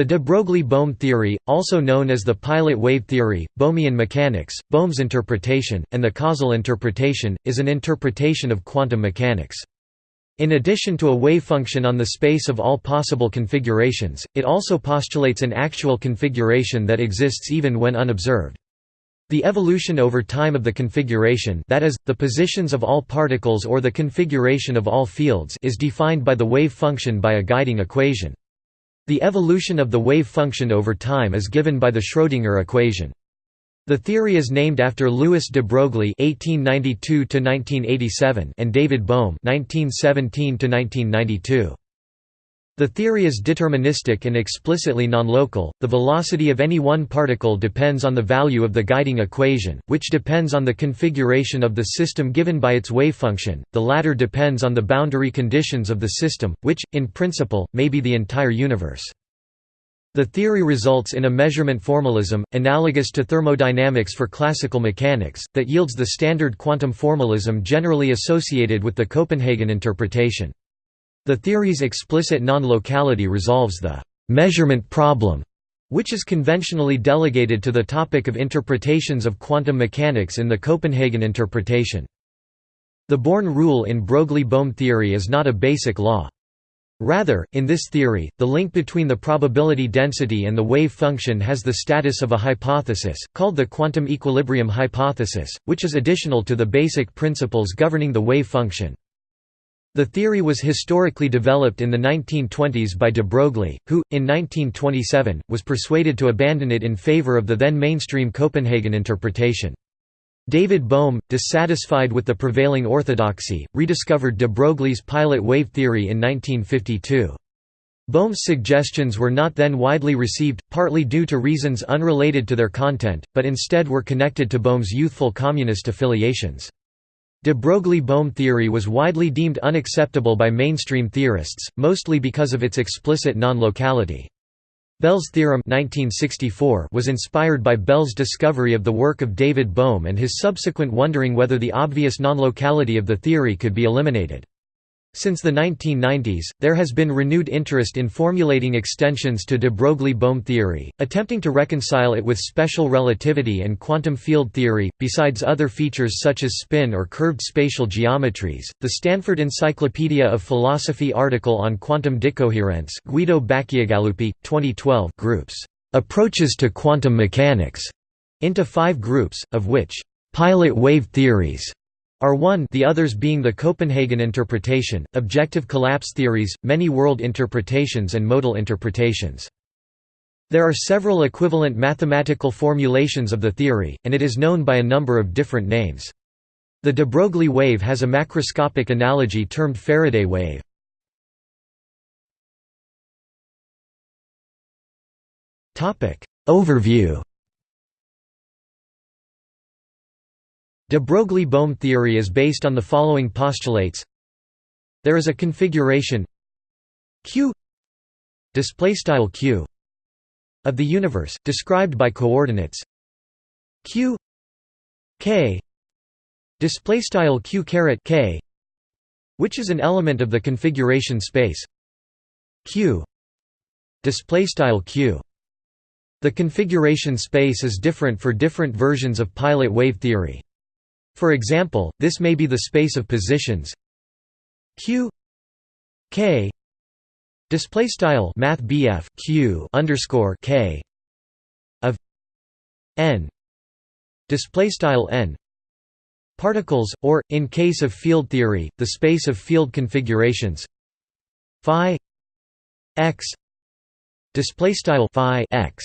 The de Broglie–Bohm theory, also known as the pilot wave theory, Bohmian mechanics, Bohm's interpretation, and the causal interpretation, is an interpretation of quantum mechanics. In addition to a wave function on the space of all possible configurations, it also postulates an actual configuration that exists even when unobserved. The evolution over time of the configuration that is, the positions of all particles or the configuration of all fields is defined by the wave function by a guiding equation. The evolution of the wave function over time is given by the Schrödinger equation. The theory is named after Louis de Broglie (1892–1987) and David Bohm (1917–1992). The theory is deterministic and explicitly nonlocal. The velocity of any one particle depends on the value of the guiding equation, which depends on the configuration of the system given by its wave function. The latter depends on the boundary conditions of the system, which, in principle, may be the entire universe. The theory results in a measurement formalism, analogous to thermodynamics for classical mechanics, that yields the standard quantum formalism generally associated with the Copenhagen interpretation. The theory's explicit non-locality resolves the «measurement problem», which is conventionally delegated to the topic of interpretations of quantum mechanics in the Copenhagen interpretation. The Born rule in Broglie–Bohm theory is not a basic law. Rather, in this theory, the link between the probability density and the wave function has the status of a hypothesis, called the quantum equilibrium hypothesis, which is additional to the basic principles governing the wave function. The theory was historically developed in the 1920s by de Broglie, who, in 1927, was persuaded to abandon it in favor of the then mainstream Copenhagen interpretation. David Bohm, dissatisfied with the prevailing orthodoxy, rediscovered de Broglie's pilot wave theory in 1952. Bohm's suggestions were not then widely received, partly due to reasons unrelated to their content, but instead were connected to Bohm's youthful communist affiliations. De Broglie–Bohm theory was widely deemed unacceptable by mainstream theorists, mostly because of its explicit non-locality. Bell's theorem 1964 was inspired by Bell's discovery of the work of David Bohm and his subsequent wondering whether the obvious non-locality of the theory could be eliminated. Since the 1990s, there has been renewed interest in formulating extensions to de Broglie-Bohm theory, attempting to reconcile it with special relativity and quantum field theory, besides other features such as spin or curved spatial geometries. The Stanford Encyclopedia of Philosophy article on quantum decoherence, Guido Bacciagaluppi, 2012, groups approaches to quantum mechanics into five groups, of which pilot wave theories are one the others being the Copenhagen interpretation, objective collapse theories, many world interpretations and modal interpretations. There are several equivalent mathematical formulations of the theory, and it is known by a number of different names. The de Broglie wave has a macroscopic analogy termed Faraday wave. Overview De Broglie–Bohm theory is based on the following postulates. There is a configuration q q of the universe, described by coordinates q k q k which is an element of the configuration space q q. The configuration space is different for different versions of pilot wave theory for example, this may be the space of positions. Q. K. Display style math q underscore k. Of n. Display style n. Particles or in case of field theory the space of field configurations. Phi x. Display style phi x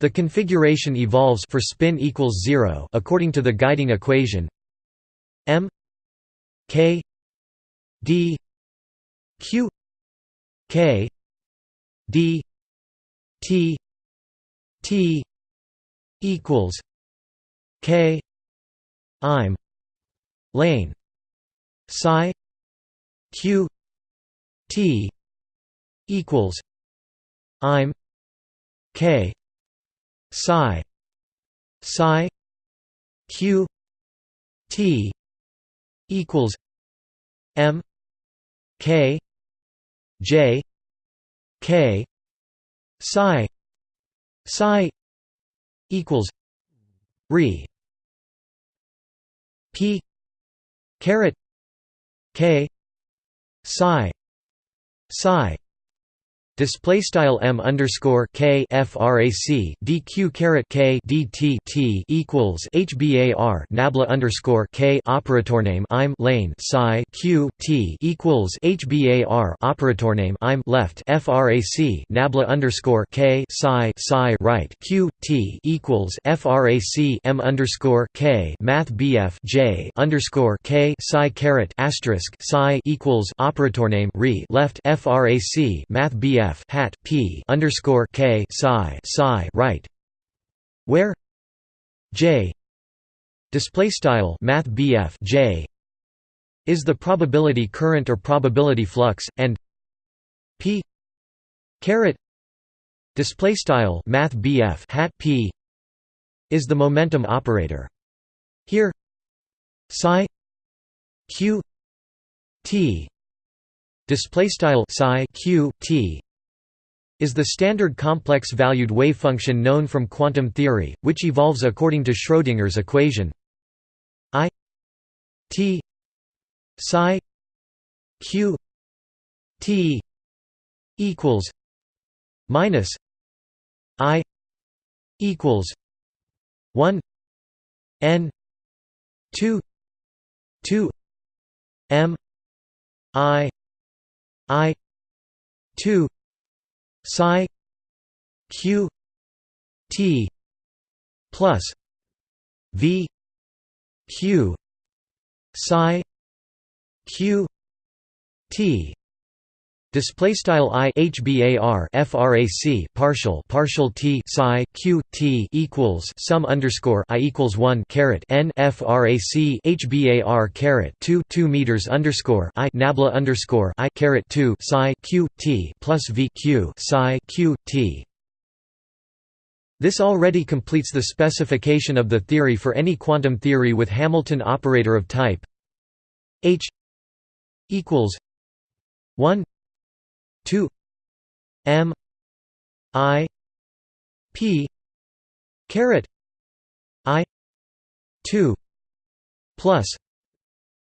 the configuration evolves for spin equals 0 according to the guiding equation. M k d q k d t t equals k i'm lane psi q t equals i'm k psi psi q t equals m k j k psi psi equals re p caret k psi psi Display style m underscore k frac dq caret k dt t equals hbar nabla underscore k operator name I'm lane psi q t equals hbar operator name I'm left frac nabla underscore k psi psi right q t equals frac m underscore k math bf j underscore k psi caret asterisk psi equals operator name re left frac math bf f hat p underscore k psi psi right, where? J. Display style math bf j. Is the probability current or probability flux, and p. Caret. Display style math bf hat p. Is the momentum operator. Here. Psi. Q. T. Display style psi q t is the standard complex-valued wavefunction known from quantum theory, which evolves according to Schrödinger's equation. I t psi q t equals minus I equals 1 n 2 2 m i i 2 psi q t plus v q psi q t Display style i hbar frac partial partial t psi q t equals sum underscore i equals one caret n frac hbar caret two two meters underscore i nabla underscore i caret two psi q t plus v q psi q t. This already completes the specification of the theory for any quantum theory with Hamilton operator of type h equals one 2 m i p caret i 2 plus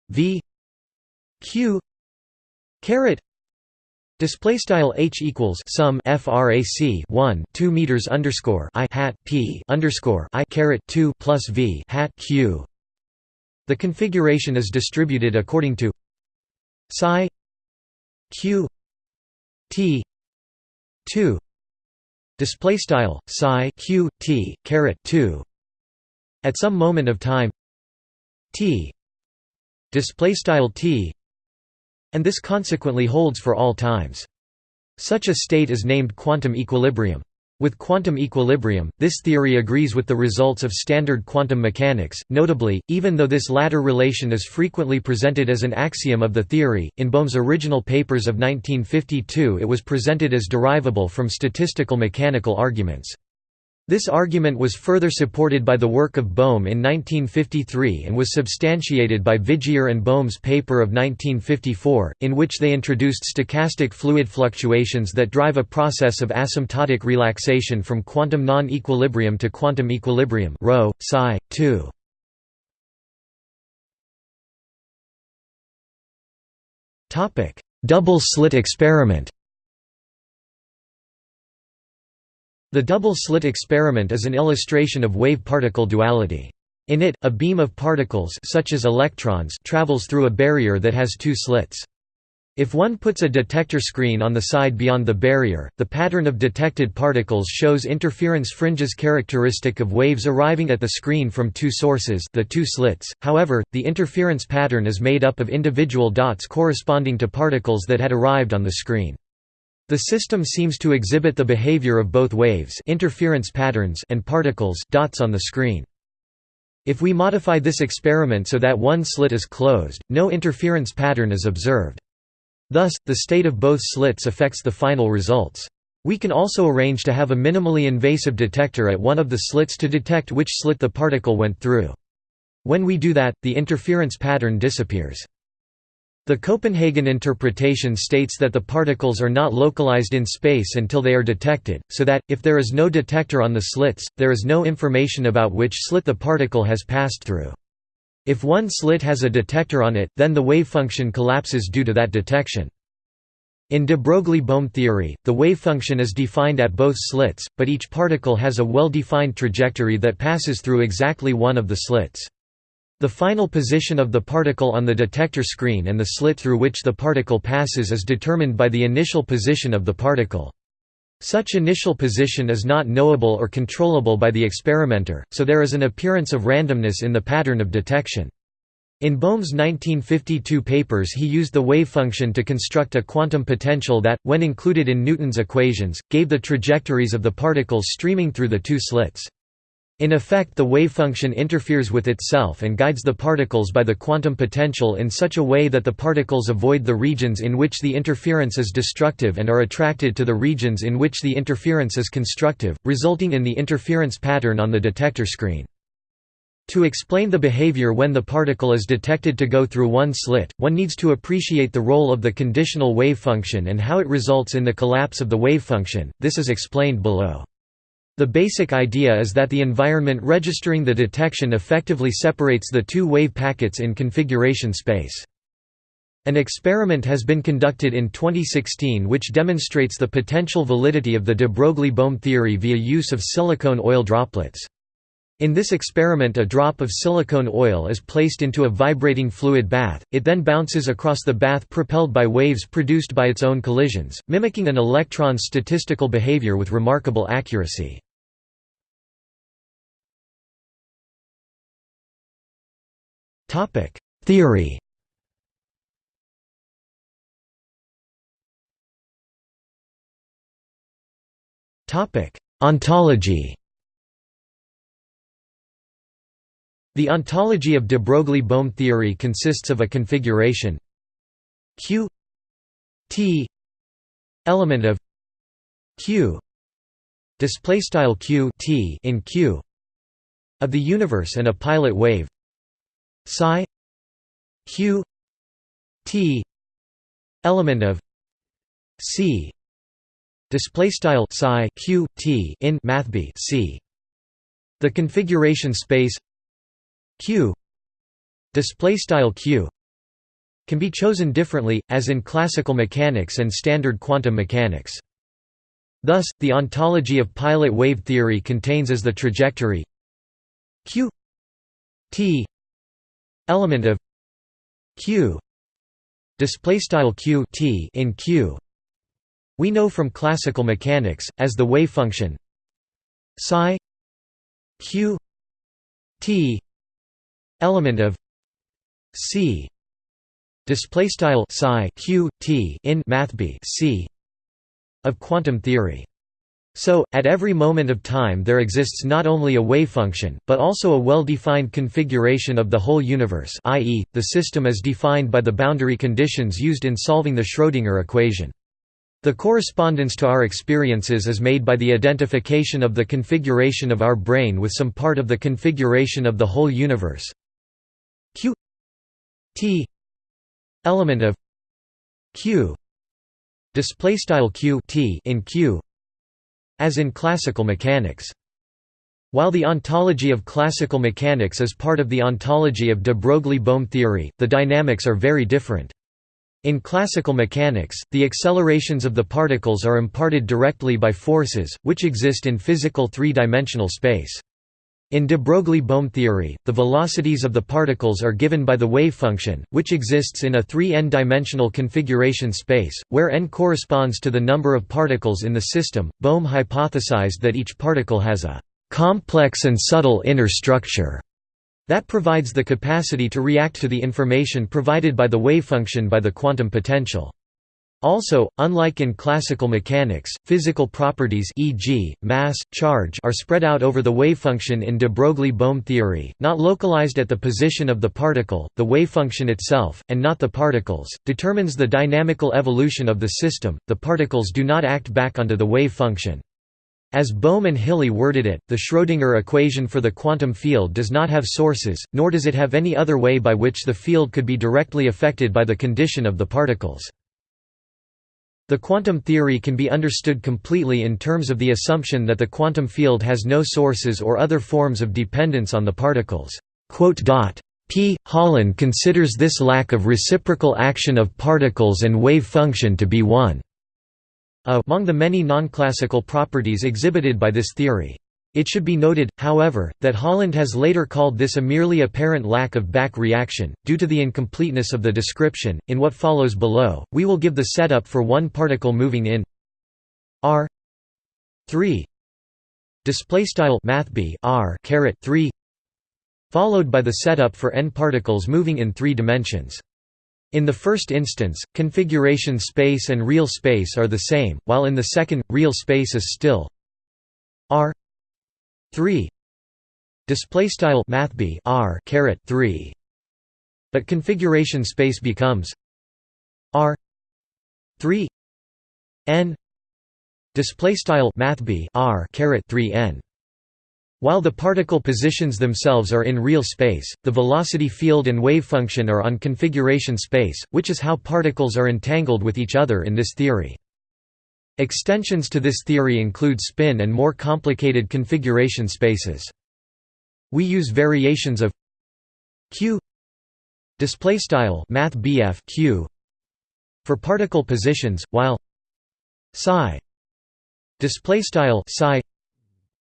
v q caret Display style h equals sum frac 1 2 meters underscore i hat p underscore i caret 2 plus v hat q. The configuration is distributed according to psi q T two display style psi q t caret 2 at some moment of time t display style t and this consequently holds for all times. Such a state is named quantum equilibrium with quantum equilibrium, this theory agrees with the results of standard quantum mechanics, notably, even though this latter relation is frequently presented as an axiom of the theory, in Bohm's original papers of 1952 it was presented as derivable from statistical mechanical arguments. This argument was further supported by the work of Bohm in 1953 and was substantiated by Vigier and Bohm's paper of 1954, in which they introduced stochastic fluid fluctuations that drive a process of asymptotic relaxation from quantum non-equilibrium to quantum equilibrium ρ, psi, 2. Double-slit experiment The double-slit experiment is an illustration of wave-particle duality. In it, a beam of particles such as electrons travels through a barrier that has two slits. If one puts a detector screen on the side beyond the barrier, the pattern of detected particles shows interference fringes characteristic of waves arriving at the screen from two sources the two slits, however, the interference pattern is made up of individual dots corresponding to particles that had arrived on the screen. The system seems to exhibit the behavior of both waves interference patterns and particles dots on the screen. If we modify this experiment so that one slit is closed, no interference pattern is observed. Thus, the state of both slits affects the final results. We can also arrange to have a minimally invasive detector at one of the slits to detect which slit the particle went through. When we do that, the interference pattern disappears. The Copenhagen interpretation states that the particles are not localized in space until they are detected, so that, if there is no detector on the slits, there is no information about which slit the particle has passed through. If one slit has a detector on it, then the wave function collapses due to that detection. In de Broglie-Bohm theory, the wave function is defined at both slits, but each particle has a well-defined trajectory that passes through exactly one of the slits. The final position of the particle on the detector screen and the slit through which the particle passes is determined by the initial position of the particle. Such initial position is not knowable or controllable by the experimenter, so there is an appearance of randomness in the pattern of detection. In Bohm's 1952 papers he used the wave function to construct a quantum potential that, when included in Newton's equations, gave the trajectories of the particles streaming through the two slits. In effect the wave function interferes with itself and guides the particles by the quantum potential in such a way that the particles avoid the regions in which the interference is destructive and are attracted to the regions in which the interference is constructive, resulting in the interference pattern on the detector screen. To explain the behavior when the particle is detected to go through one slit, one needs to appreciate the role of the conditional wave function and how it results in the collapse of the wave function, this is explained below. The basic idea is that the environment registering the detection effectively separates the two wave packets in configuration space. An experiment has been conducted in 2016 which demonstrates the potential validity of the de Broglie-Bohm theory via use of silicone oil droplets. In this experiment a drop of silicone oil is placed into a vibrating fluid bath, it then bounces across the bath propelled by waves produced by its own collisions, mimicking an electron's statistical behavior with remarkable accuracy. Topic: Theory. Topic: Ontology. The ontology of de Broglie-Bohm theory consists of a configuration Q T element of Q display style Q T in Q of the universe and a pilot wave psi q t element of c display style psi q t in mathb c. The configuration space q display style q can be chosen differently as in classical mechanics and standard quantum mechanics. Thus the ontology of pilot wave theory contains as the trajectory q t element of q. Display style q t in q. We know from classical mechanics as the wave function psi q t element of c. Display style psi q t in mathb c of quantum theory so, at every moment of time there exists not only a wave function, but also a well-defined configuration of the whole universe i.e., the system as defined by the boundary conditions used in solving the Schrödinger equation. The correspondence to our experiences is made by the identification of the configuration of our brain with some part of the configuration of the whole universe q t element of q display style q t in q as in classical mechanics. While the ontology of classical mechanics is part of the ontology of de Broglie-Bohm theory, the dynamics are very different. In classical mechanics, the accelerations of the particles are imparted directly by forces, which exist in physical three-dimensional space. In de Broglie-Bohm theory, the velocities of the particles are given by the wave function, which exists in a 3n-dimensional configuration space, where n corresponds to the number of particles in the system. Bohm hypothesized that each particle has a complex and subtle inner structure that provides the capacity to react to the information provided by the wave function by the quantum potential. Also, unlike in classical mechanics, physical properties e.g., mass, charge are spread out over the wavefunction in de Broglie-Bohm theory, not localized at the position of the particle, the wavefunction itself, and not the particles, determines the dynamical evolution of the system, the particles do not act back onto the wave function. As Bohm and Hiley worded it, the Schrödinger equation for the quantum field does not have sources, nor does it have any other way by which the field could be directly affected by the condition of the particles. The quantum theory can be understood completely in terms of the assumption that the quantum field has no sources or other forms of dependence on the particles. P. Holland considers this lack of reciprocal action of particles and wave function to be one among the many non-classical properties exhibited by this theory. It should be noted, however, that Holland has later called this a merely apparent lack of back reaction, due to the incompleteness of the description. In what follows below, we will give the setup for one particle moving in r 3 displaystyle math r caret 3 followed by the setup for n particles moving in three dimensions. In the first instance, configuration space and real space are the same, while in the second, real space is still r 3 display style math r caret 3 but configuration space becomes r 3 n. Display style math r caret 3 n. While the particle positions themselves are in real space, the velocity field and wave function are on configuration space, which is how particles are entangled with each other in this theory. Extensions to this theory include spin and more complicated configuration spaces. We use variations of q display style math q for particle positions while psi display style psi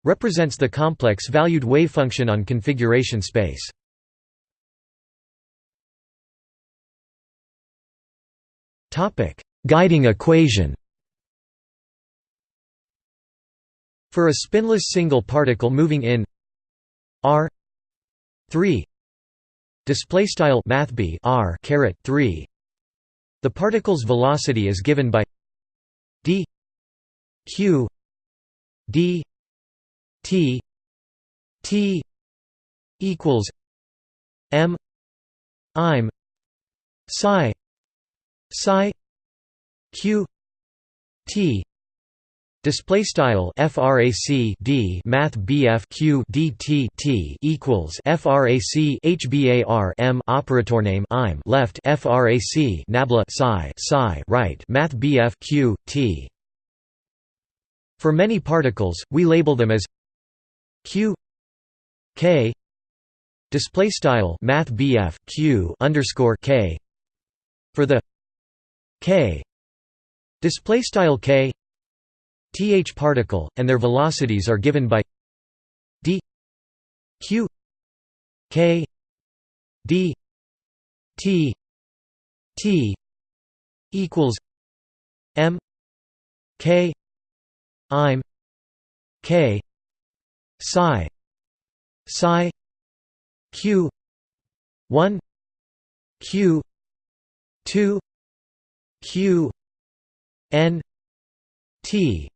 represents the complex valued wave function on configuration space. Topic: Guiding equation. For a spinless single particle moving in r 3 display style math r caret 3 the particle's velocity is given by d q d T T equals M I'm psi psi Q T Display style frac d math bf q dt t equals frac hbar m operator name I'm left frac nabla psi psi right math bf q t. For many particles, we label them as q k display style math bf q underscore k for the k display style k th particle and their velocities are given by d q k d t t equals m k k psi psi q 1 q 2 q n t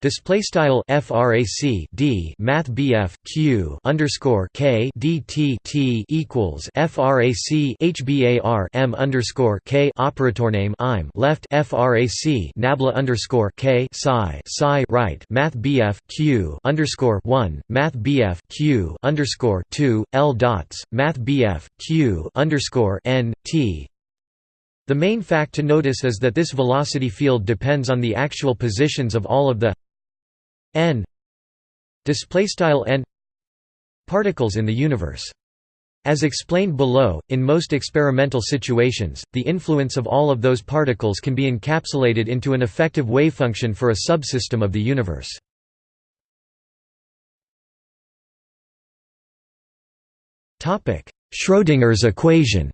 Display style frac d math bf q underscore k d t t equals frac hbar m underscore k operator name I'm left frac nabla underscore k psi psi right math bf q underscore one math bf q underscore two l dots math bf q underscore n t. The main fact to notice is that this velocity field depends on the actual positions of all of the n display style n particles in the universe as explained below, in most experimental situations, the influence of all of those particles can be encapsulated into an effective wavefunction for a subsystem of the universe. topic Schrödinger's equation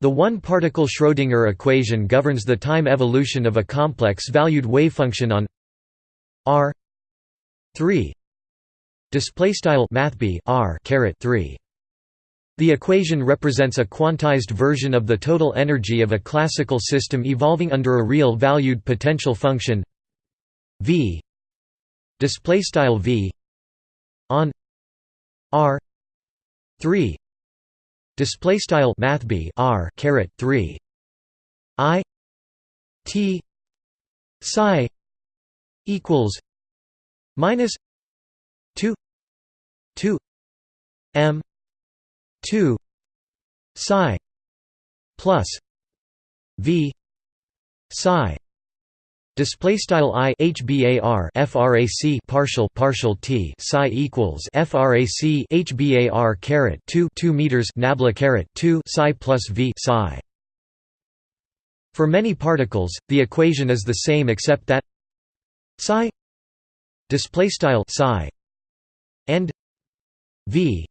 The one-particle Schrödinger equation governs the time evolution of a complex-valued wavefunction on r 3 display style r caret 3 the equation represents a quantized version of the total energy of a classical system evolving under a real valued potential function v display style v on r 3 display style math r caret 3 i t psi equals minus 2 2 m 2 psi plus v psi Display style i hbar frac partial partial t psi equals frac hbar caret 2 2 meters nabla caret 2 psi plus v psi. For many particles, the equation is the same except that psi display style psi and v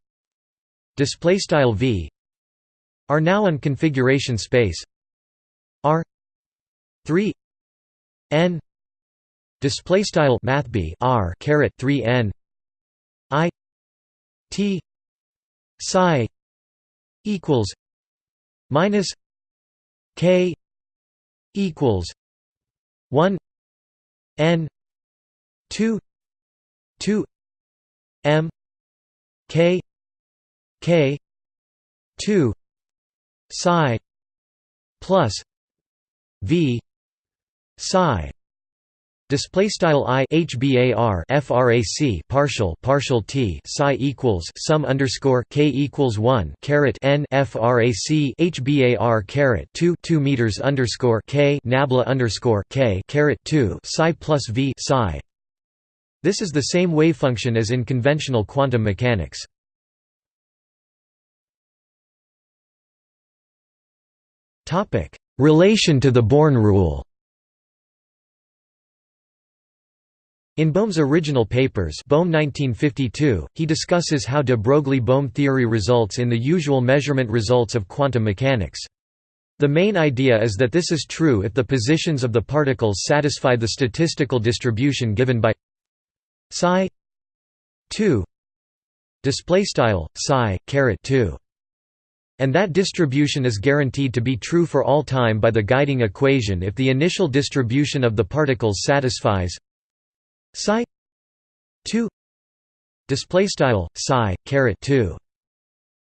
display style v are now on configuration space r 3 n display style math b r caret 3 n i t psi equals minus k equals 1 n 2 2 m k k 2 psi plus v psi. Display style i hbar frac partial partial t psi equals sum underscore k equals 1 caret n frac hbar caret 2 2 meters underscore k nabla underscore k caret 2 psi plus v psi. This is the same wave function as in conventional quantum mechanics. Topic. Relation to the born rule In Bohm's original papers Bohm 1952, he discusses how de Broglie–Bohm theory results in the usual measurement results of quantum mechanics. The main idea is that this is true if the positions of the particles satisfy the statistical distribution given by psi 2 display style psi caret 2 and that distribution is guaranteed to be true for all time by the guiding equation if the initial distribution of the particles satisfies psi 2 display style psi caret 2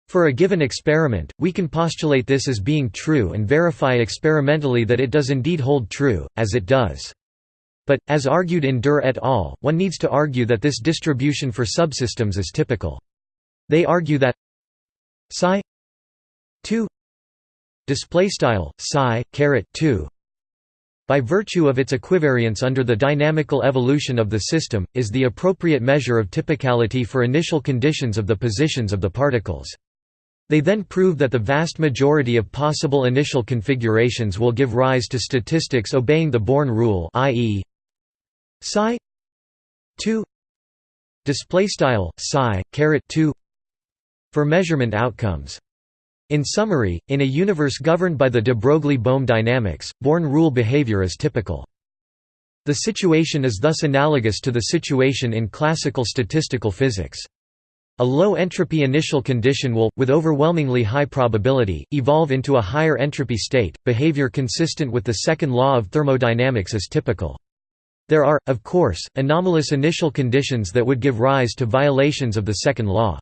for a given experiment, we can postulate this as being true and verify experimentally that it does indeed hold true, as it does. But, as argued in Durr et al., one needs to argue that this distribution for subsystems is typical. They argue that psi 2 display style psi caret 2 by virtue of its equivariance under the dynamical evolution of the system, is the appropriate measure of typicality for initial conditions of the positions of the particles. They then prove that the vast majority of possible initial configurations will give rise to statistics obeying the Born rule i.e. psi 2 display style psi caret 2 for measurement outcomes in summary, in a universe governed by the de Broglie–Bohm dynamics, Born rule behavior is typical. The situation is thus analogous to the situation in classical statistical physics. A low entropy initial condition will, with overwhelmingly high probability, evolve into a higher entropy state. Behavior consistent with the second law of thermodynamics is typical. There are, of course, anomalous initial conditions that would give rise to violations of the second law.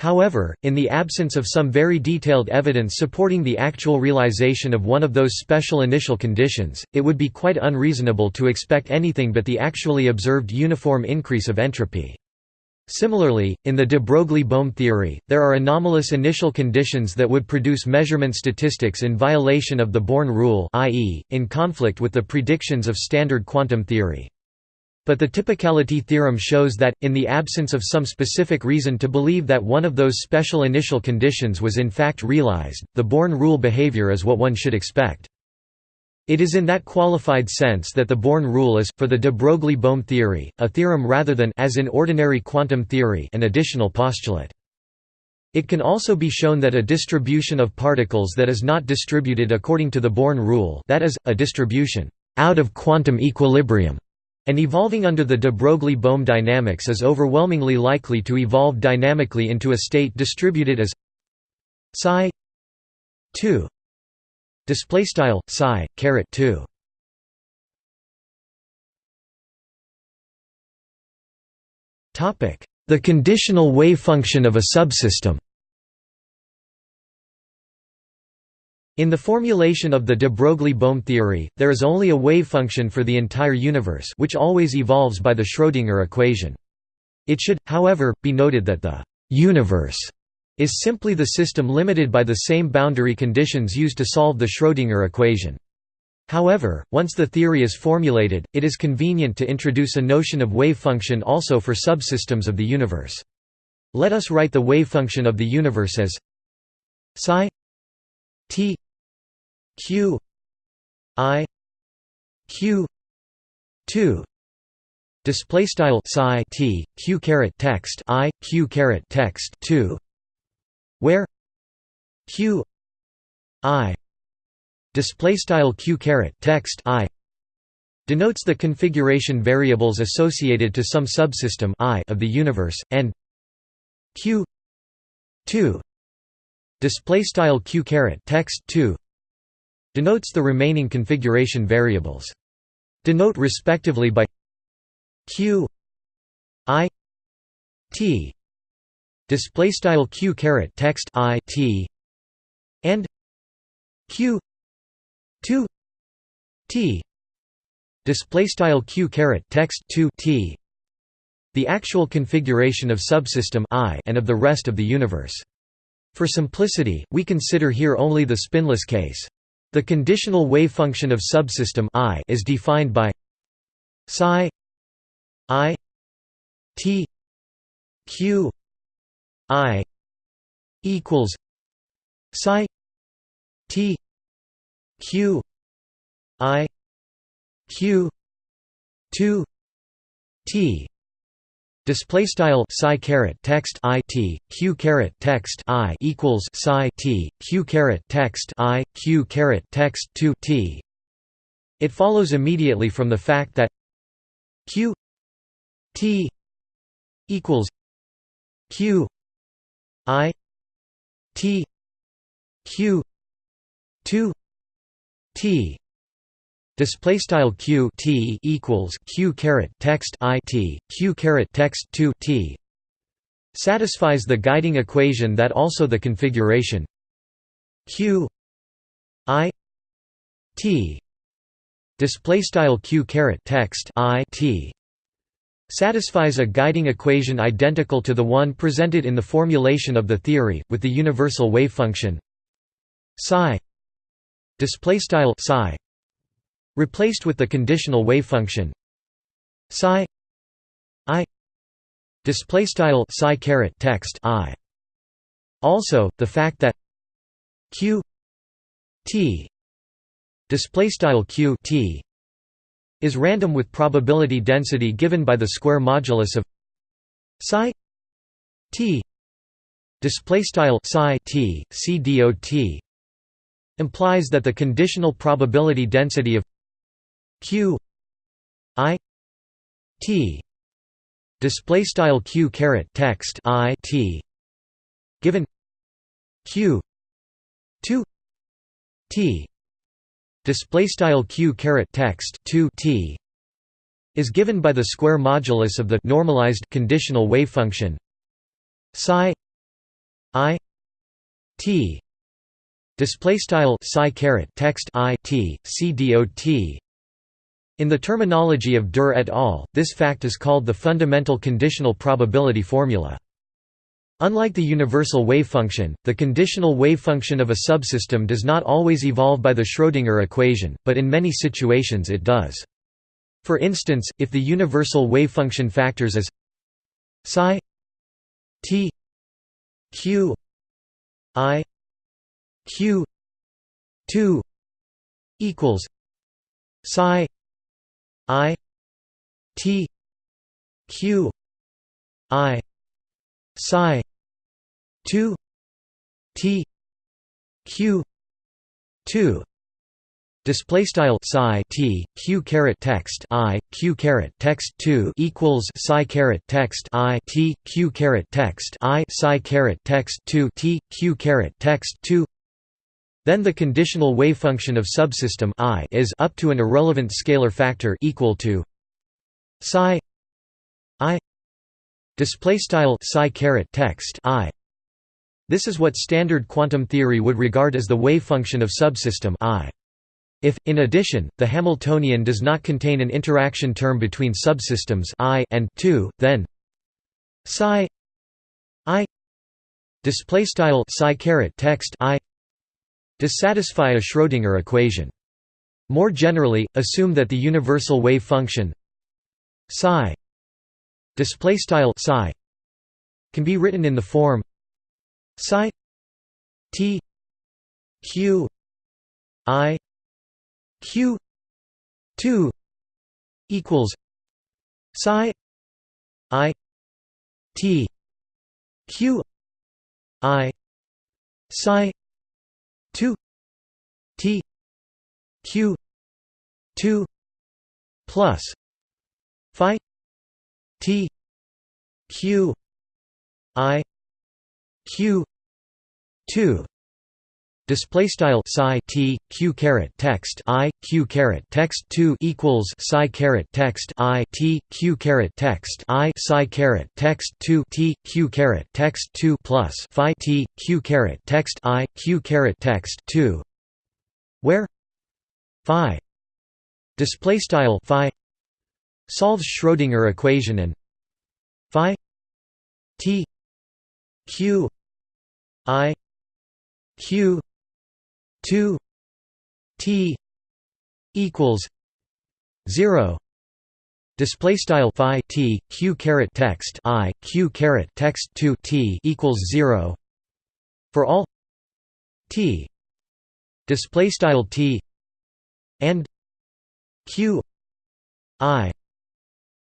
However, in the absence of some very detailed evidence supporting the actual realization of one of those special initial conditions, it would be quite unreasonable to expect anything but the actually observed uniform increase of entropy. Similarly, in the de Broglie–Bohm theory, there are anomalous initial conditions that would produce measurement statistics in violation of the Born rule i.e., in conflict with the predictions of standard quantum theory. But the typicality theorem shows that, in the absence of some specific reason to believe that one of those special initial conditions was in fact realized, the Born rule behavior is what one should expect. It is in that qualified sense that the Born rule is, for the de Broglie–Bohm theory, a theorem rather than as in ordinary quantum theory an additional postulate. It can also be shown that a distribution of particles that is not distributed according to the Born rule that is, a distribution out of quantum equilibrium and evolving under the de Broglie–Bohm dynamics is overwhelmingly likely to evolve dynamically into a state distributed as psi 2 display style psi caret 2 topic the conditional wave function of a subsystem In the formulation of the de Broglie-Bohm theory, there is only a wave function for the entire universe which always evolves by the Schrödinger equation. It should, however, be noted that the «universe» is simply the system limited by the same boundary conditions used to solve the Schrödinger equation. However, once the theory is formulated, it is convenient to introduce a notion of wave function also for subsystems of the universe. Let us write the wave function of the universe as psi t q i q 2 display style psi t q caret text i q caret text 2 where q i display style q caret text i denotes the configuration variables associated to some subsystem i of the universe and q 2 display style q caret text 2 denotes the remaining configuration variables. Denote respectively by q i t display style q caret text i t and q 2 t display style q caret text 2 t the actual configuration of subsystem i and of the rest of the universe for simplicity we consider here only the spinless case. The conditional wave function of subsystem I is defined by psi i t q i equals psi t q i q 2 t Display style psi caret text i t q caret text i equals psi t q caret text i q caret text two t. It follows immediately from the fact that q t equals q i t q two t Display style q t equals q caret text i t q caret text two t satisfies the guiding equation that also the configuration q i t display style q caret text i t satisfies a guiding equation identical to the one presented in the formulation of the theory with the universal wave function psi display style psi replaced with the conditional wave function. Psi i display style psi caret text i. Also the fact that q t display style q t is random with probability density given by the square modulus of psi t display style psi t c implies that the conditional probability density of q i t display style q caret text i t given q 2 t display style q caret text 2 t is given by the square modulus of the normalized conditional wave function psi i t display style psi caret text i t c dot in the terminology of Durr et al., this fact is called the fundamental conditional probability formula. Unlike the universal wave function, the conditional wave function of a subsystem does not always evolve by the Schrödinger equation, but in many situations it does. For instance, if the universal wave function factors as psi t q i q 2 equals psi I T Q I psi 2 T Q 2 Display style psi t q caret text i q caret text two equals psi caret text i t q caret text i psi caret text two t q caret text two then the conditional wave function of subsystem I is up to an irrelevant scalar factor equal to psi i. Display style psi caret text i. This is what standard quantum theory would regard as the wave function of subsystem I. If, in addition, the Hamiltonian does not contain an interaction term between subsystems I and 2, then psi I. Display style psi caret text I does satisfy a Schrödinger equation. More generally, assume that the universal wave function psi psi can be written in the form psi t q i q 2 equals psi i t q i psi 2 t q 2 plus phi t q i q 2 Display style psi t q caret text i q caret text two equals psi caret text i t q caret text i psi caret text two t q caret text two plus phi t q caret text i q caret text two, where phi display style phi solves Schrödinger equation and phi t q i q 2 t equals 0 display style phi t q caret text i q caret text 2 t equals 0 for all t display style t and q i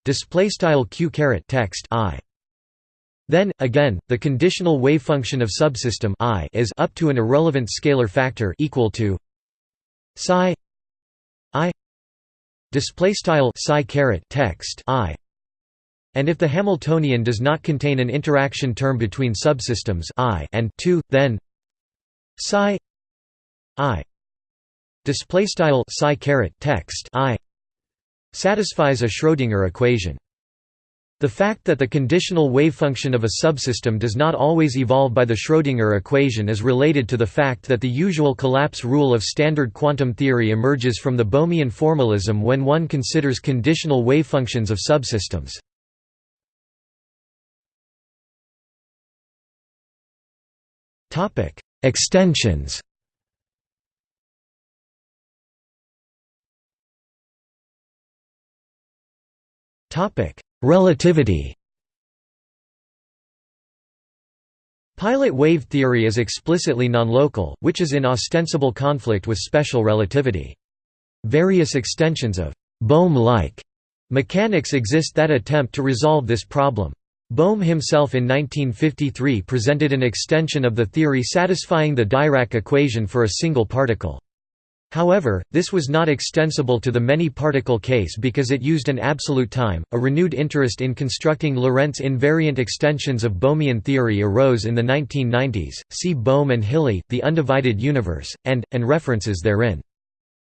display style q caret text i then, again, the conditional wavefunction of subsystem I is up to an irrelevant scalar factor equal to psi i display style psi caret text i. And if the Hamiltonian does not contain an interaction term between subsystems I and 2 then psi i display style psi caret text i satisfies a Schrödinger equation the fact that the conditional wavefunction of a subsystem does not always evolve by the Schrödinger equation is related to the fact that the usual collapse rule of standard quantum theory emerges from the Bohmian formalism when one considers conditional wavefunctions of subsystems. Extensions Topic Relativity Pilot wave theory is explicitly nonlocal, which is in ostensible conflict with special relativity. Various extensions of Bohm-like mechanics exist that attempt to resolve this problem. Bohm himself in 1953 presented an extension of the theory satisfying the Dirac equation for a single particle. However, this was not extensible to the many-particle case because it used an absolute time. A renewed interest in constructing Lorentz invariant extensions of Bohmian theory arose in the 1990s. See Bohm and Hiley, The Undivided Universe, and and references therein.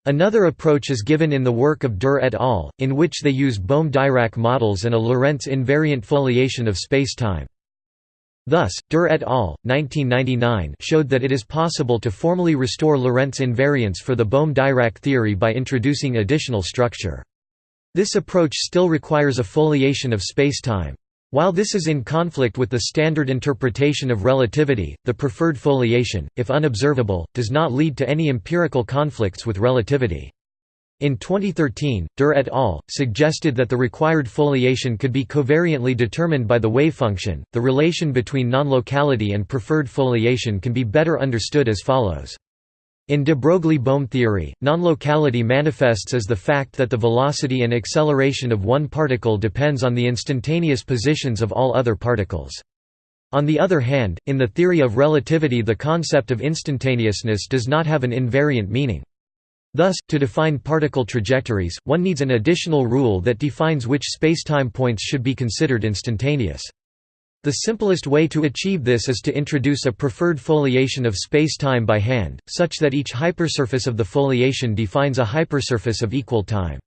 Another approach is given in the work of Dürr et al., in which they use Bohm-Dirac models and a Lorentz invariant foliation of spacetime. Thus, Dürr et al. 1999 showed that it is possible to formally restore Lorentz invariance for the Bohm-Dirac theory by introducing additional structure. This approach still requires a foliation of spacetime. While this is in conflict with the standard interpretation of relativity, the preferred foliation, if unobservable, does not lead to any empirical conflicts with relativity. In 2013, Dürr et al. suggested that the required foliation could be covariantly determined by the wavefunction. The relation between non-locality and preferred foliation can be better understood as follows. In de Broglie-Bohm theory, non-locality manifests as the fact that the velocity and acceleration of one particle depends on the instantaneous positions of all other particles. On the other hand, in the theory of relativity the concept of instantaneousness does not have an invariant meaning. Thus, to define particle trajectories, one needs an additional rule that defines which spacetime points should be considered instantaneous. The simplest way to achieve this is to introduce a preferred foliation of spacetime by hand, such that each hypersurface of the foliation defines a hypersurface of equal time.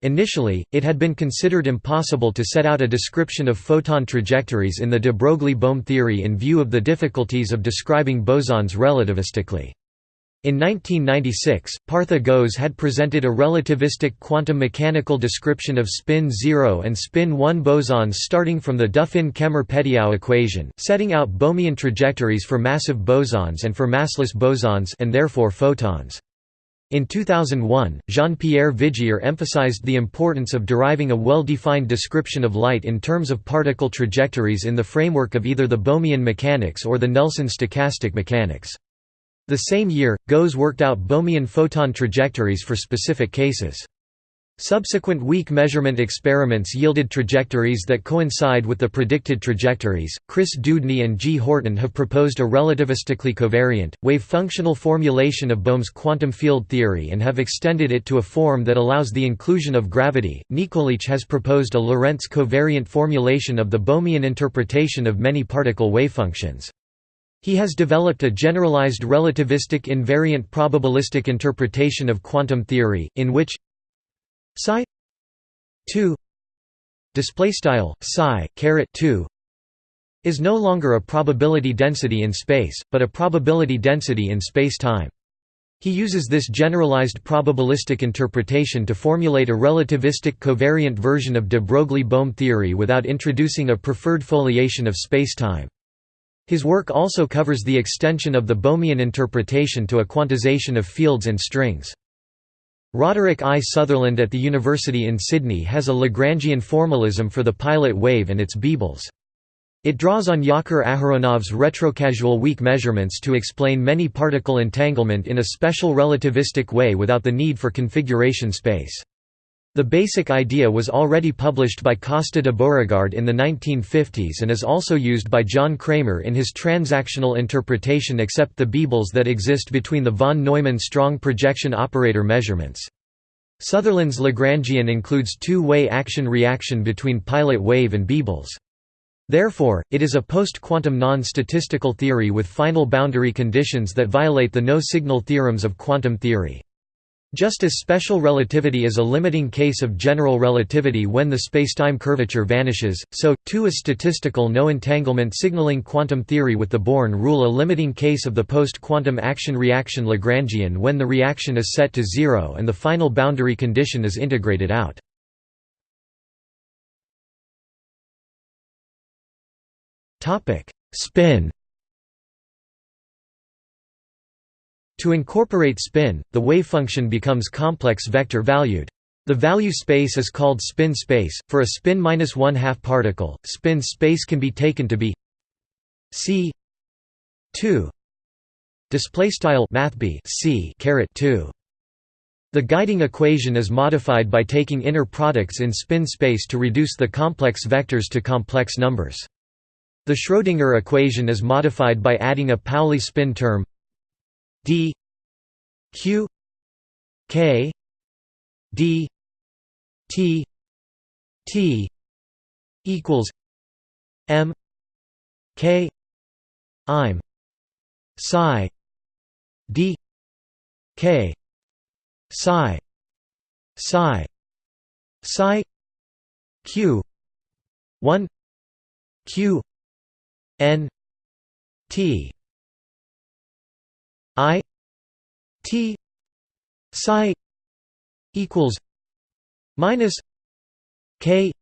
Initially, it had been considered impossible to set out a description of photon trajectories in the de Broglie–Bohm theory in view of the difficulties of describing bosons relativistically. In 1996, Partha Ghose had presented a relativistic quantum mechanical description of spin 0 and spin 1 bosons starting from the Duffin-Kemmer-Petiau equation, setting out Bohmian trajectories for massive bosons and for massless bosons and therefore photons. In 2001, Jean-Pierre Vigier emphasized the importance of deriving a well-defined description of light in terms of particle trajectories in the framework of either the Bohmian mechanics or the Nelson stochastic mechanics. The same year, Ghose worked out Bohmian photon trajectories for specific cases. Subsequent weak measurement experiments yielded trajectories that coincide with the predicted trajectories. Chris Dewdney and G. Horton have proposed a relativistically covariant, wave functional formulation of Bohm's quantum field theory and have extended it to a form that allows the inclusion of gravity. Nikolic has proposed a Lorentz covariant formulation of the Bohmian interpretation of many particle wavefunctions. He has developed a generalized relativistic invariant probabilistic interpretation of quantum theory, in which psi 2 display style psi caret 2 is no longer a probability density in space, but a probability density in space-time. He uses this generalized probabilistic interpretation to formulate a relativistic covariant version of de Broglie–Bohm theory without introducing a preferred foliation of spacetime. His work also covers the extension of the Bohmian interpretation to a quantization of fields and strings. Roderick I. Sutherland at the University in Sydney has a Lagrangian formalism for the pilot wave and its Beables. It draws on Yakir Aharonov's retrocausal weak measurements to explain many particle entanglement in a special relativistic way without the need for configuration space. The basic idea was already published by Costa de Beauregard in the 1950s and is also used by John Cramer in his transactional interpretation except the Beables that exist between the von Neumann strong projection operator measurements. Sutherland's Lagrangian includes two-way action-reaction between pilot wave and Beables. Therefore, it is a post-quantum non-statistical theory with final boundary conditions that violate the no-signal theorems of quantum theory. Just as special relativity is a limiting case of general relativity when the spacetime curvature vanishes, so, too is statistical no-entanglement signaling quantum theory with the Born rule a limiting case of the post-quantum action-reaction Lagrangian when the reaction is set to zero and the final boundary condition is integrated out. Spin To incorporate spin, the wavefunction becomes complex vector-valued. The value space is called spin space. For a spin minus one half particle, spin space can be taken to be c 2 display style mathb c caret 2. The guiding equation is modified by taking inner products in spin space to reduce the complex vectors to complex numbers. The Schrödinger equation is modified by adding a Pauli spin term d q k d t t equals m k i'm psi d k psi psi psi q 1 q n t I T psi equals minus K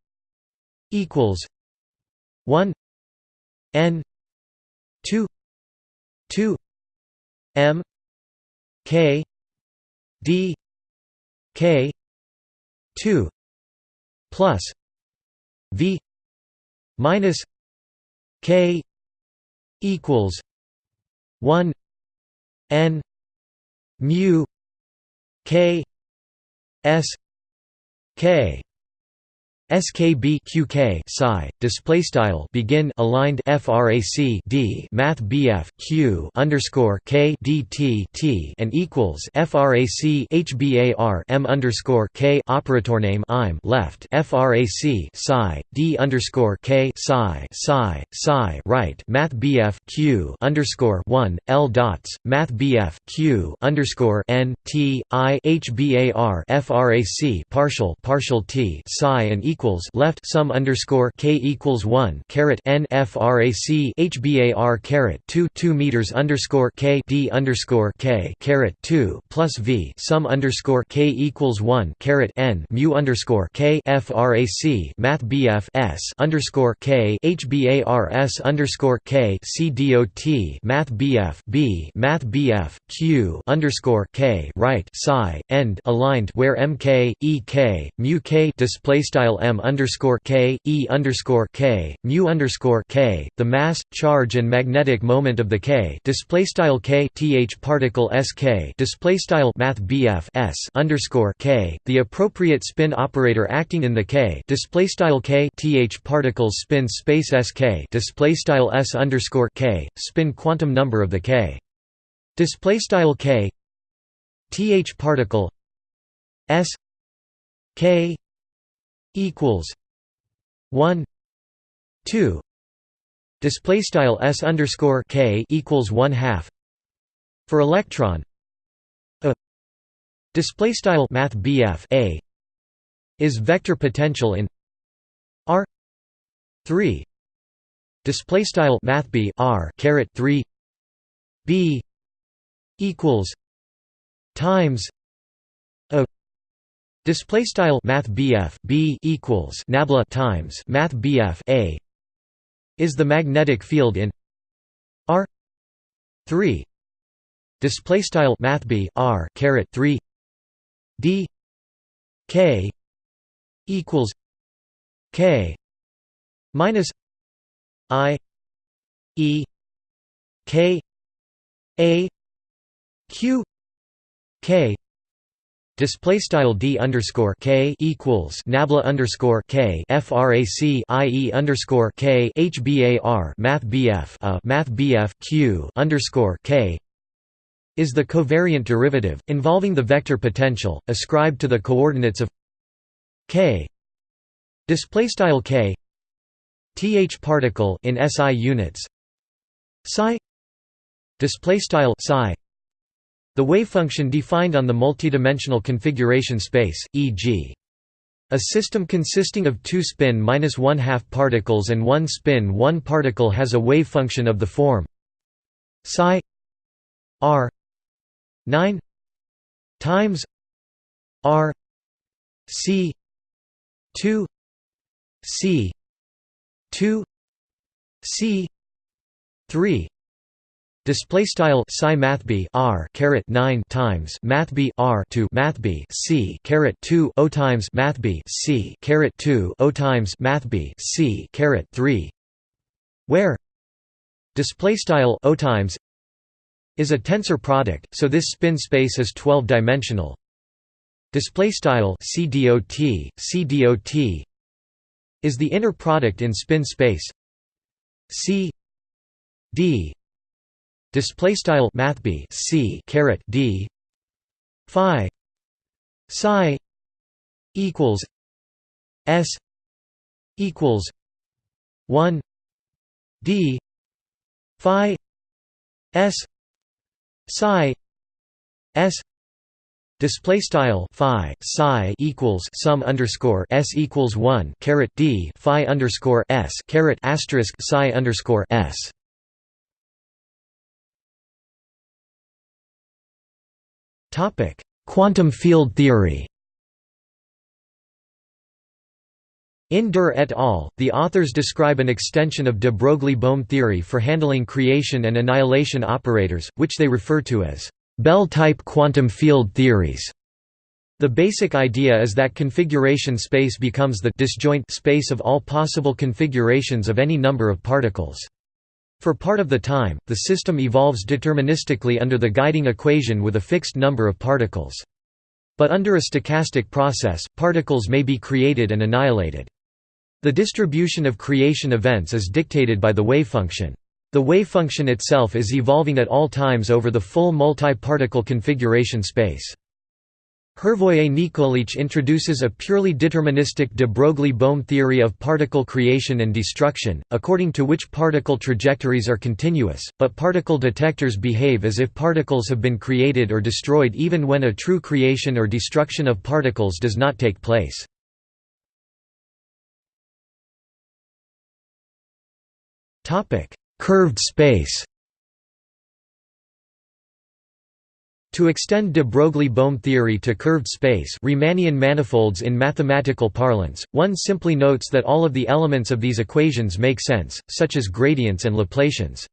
equals one N two two M K D K two plus V minus K equals one n mu k s k skb qk psi display style begin aligned frac d math bf q underscore k dt t and equals frac hbar m underscore k operator name im left frac psi d underscore k psi psi psi right math bf q underscore one l dots math bf q underscore n t i hbar frac partial partial t psi and equals equals left sum underscore k equals one caret n frac hbar caret two two meters underscore k d underscore k caret two plus v sum underscore k equals one caret n mu underscore k frac math bf s underscore k hbar s underscore k c dot math bf b math bf q underscore k right psi end aligned where mk ek mu k display style m m underscore k e underscore k mu underscore k the mass charge and magnetic moment of the k display style k th particle sk display style math bf s underscore k the appropriate spin operator acting in the k display style k th particles spin space sk display style s underscore k spin quantum number of the k. Display style k th particle s k equals 1 2 display style s underscore k equals 1 half for electron a display style math bf a is vector potential in r 3 display style math b r caret 3 b equals times Display style Math BF B equals Nabla times Math BF A is the magnetic field in R three. Display style Math B R caret three. D K equals K minus I E K A Q K Display style d underscore k equals nabla underscore k frac ie underscore k hbar math bf a uh, math bf q underscore k is the covariant derivative involving the vector potential ascribed to the coordinates of k. Display style k th particle in SI units psi. Display style psi the wavefunction defined on the multidimensional configuration space, e.g. A system consisting of two spin minus one half particles and one spin one particle has a wavefunction of the form psi r 9 times r c 2 c 2 c 3 Display style psi math b r caret nine times math b r to math b c caret two o times math b c caret two o times math b c caret three, where display style o times is a tensor product, so this spin space is twelve dimensional. Display style c dot c dot is the inner product in spin space c d display style math b c caret d. Phi. Psi. Equals s equals 1 d. Phi. S psi. S Display style phi psi equals sum underscore s equals one caret d phi underscore s caret asterisk psi underscore s. Topic: Quantum field theory. In Dürr et al., the authors describe an extension of de Broglie-Bohm theory for handling creation and annihilation operators, which they refer to as Bell-type quantum field theories. The basic idea is that configuration space becomes the disjoint space of all possible configurations of any number of particles. For part of the time, the system evolves deterministically under the guiding equation with a fixed number of particles. But under a stochastic process, particles may be created and annihilated. The distribution of creation events is dictated by the wavefunction. The wavefunction itself is evolving at all times over the full multi-particle configuration space. Hrvoje-Nikolić introduces a purely deterministic de Broglie-Bohm theory of particle creation and destruction, according to which particle trajectories are continuous, but particle detectors behave as if particles have been created or destroyed even when a true creation or destruction of particles does not take place. Curved space To extend de Broglie-Bohm theory to curved space Riemannian manifolds in mathematical parlance, one simply notes that all of the elements of these equations make sense, such as gradients and Laplacians.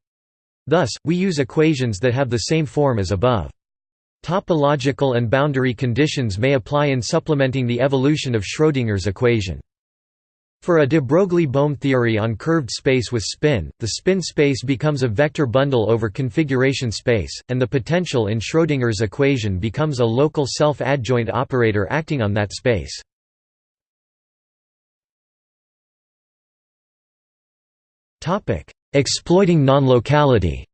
Thus, we use equations that have the same form as above. Topological and boundary conditions may apply in supplementing the evolution of Schrödinger's equation. For a de Broglie-Bohm theory on curved space with spin, the spin space becomes a vector bundle over configuration space, and the potential in Schrödinger's equation becomes a local self-adjoint operator acting on that space. Exploiting nonlocality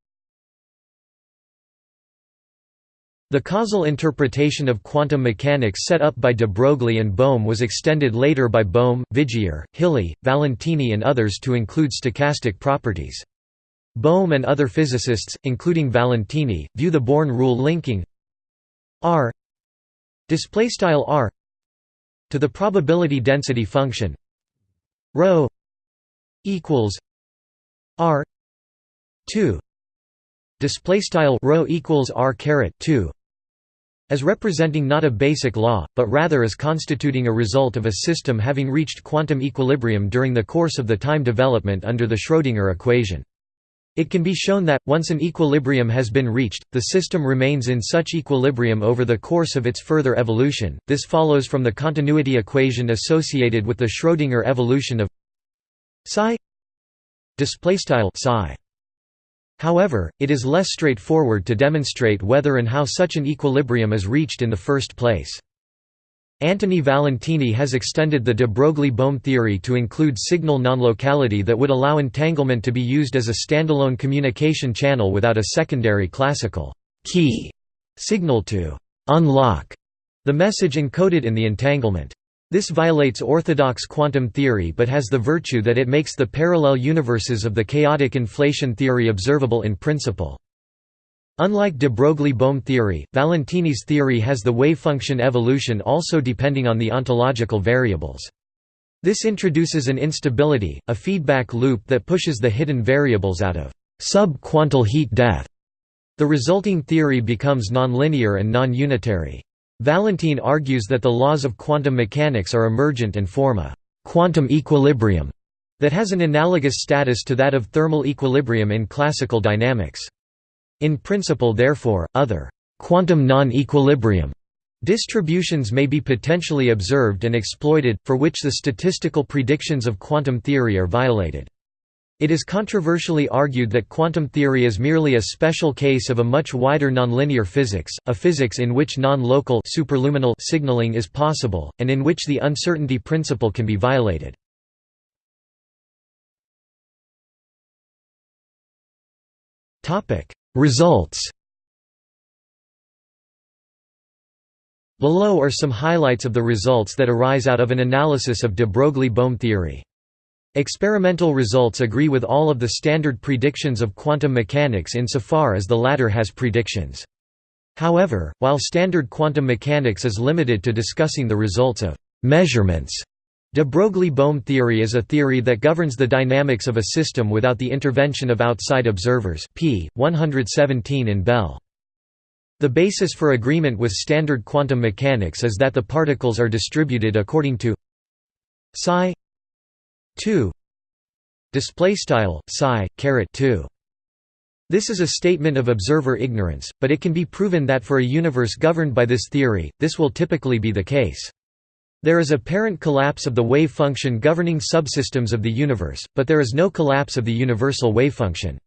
The causal interpretation of quantum mechanics set up by de Broglie and Bohm was extended later by Bohm, Vigier, Hiley, Valentini and others to include stochastic properties. Bohm and other physicists, including Valentini, view the Born rule linking r r to the probability density function rho equals r 2 display style rho equals r caret 2 as representing not a basic law, but rather as constituting a result of a system having reached quantum equilibrium during the course of the time development under the Schrödinger equation. It can be shown that, once an equilibrium has been reached, the system remains in such equilibrium over the course of its further evolution. This follows from the continuity equation associated with the Schrödinger evolution of psi However, it is less straightforward to demonstrate whether and how such an equilibrium is reached in the first place. Antony Valentini has extended the de Broglie-Bohm theory to include signal nonlocality that would allow entanglement to be used as a standalone communication channel without a secondary classical key signal to «unlock» the message encoded in the entanglement. This violates orthodox quantum theory but has the virtue that it makes the parallel universes of the chaotic inflation theory observable in principle. Unlike de Broglie-Bohm theory, Valentini's theory has the wavefunction evolution also depending on the ontological variables. This introduces an instability, a feedback loop that pushes the hidden variables out of sub-quantal heat death. The resulting theory becomes nonlinear and non-unitary. Valentini argues that the laws of quantum mechanics are emergent and form a «quantum equilibrium» that has an analogous status to that of thermal equilibrium in classical dynamics. In principle therefore, other «quantum non-equilibrium» distributions may be potentially observed and exploited, for which the statistical predictions of quantum theory are violated. It is controversially argued that quantum theory is merely a special case of a much wider nonlinear physics, a physics in which non-local superluminal signaling is possible, and in which the uncertainty principle can be violated. Results Below are some highlights of the results that arise out of an analysis of de Broglie-Bohm theory. Experimental results agree with all of the standard predictions of quantum mechanics insofar as the latter has predictions. However, while standard quantum mechanics is limited to discussing the results of measurements, de Broglie-Bohm theory is a theory that governs the dynamics of a system without the intervention of outside observers p. 117 in Bell. The basis for agreement with standard quantum mechanics is that the particles are distributed according to psi 2 display style psi caret 2 this is a statement of observer ignorance but it can be proven that for a universe governed by this theory this will typically be the case. There is apparent collapse of the wave function governing subsystems of the universe but there is no collapse of the universal wave function.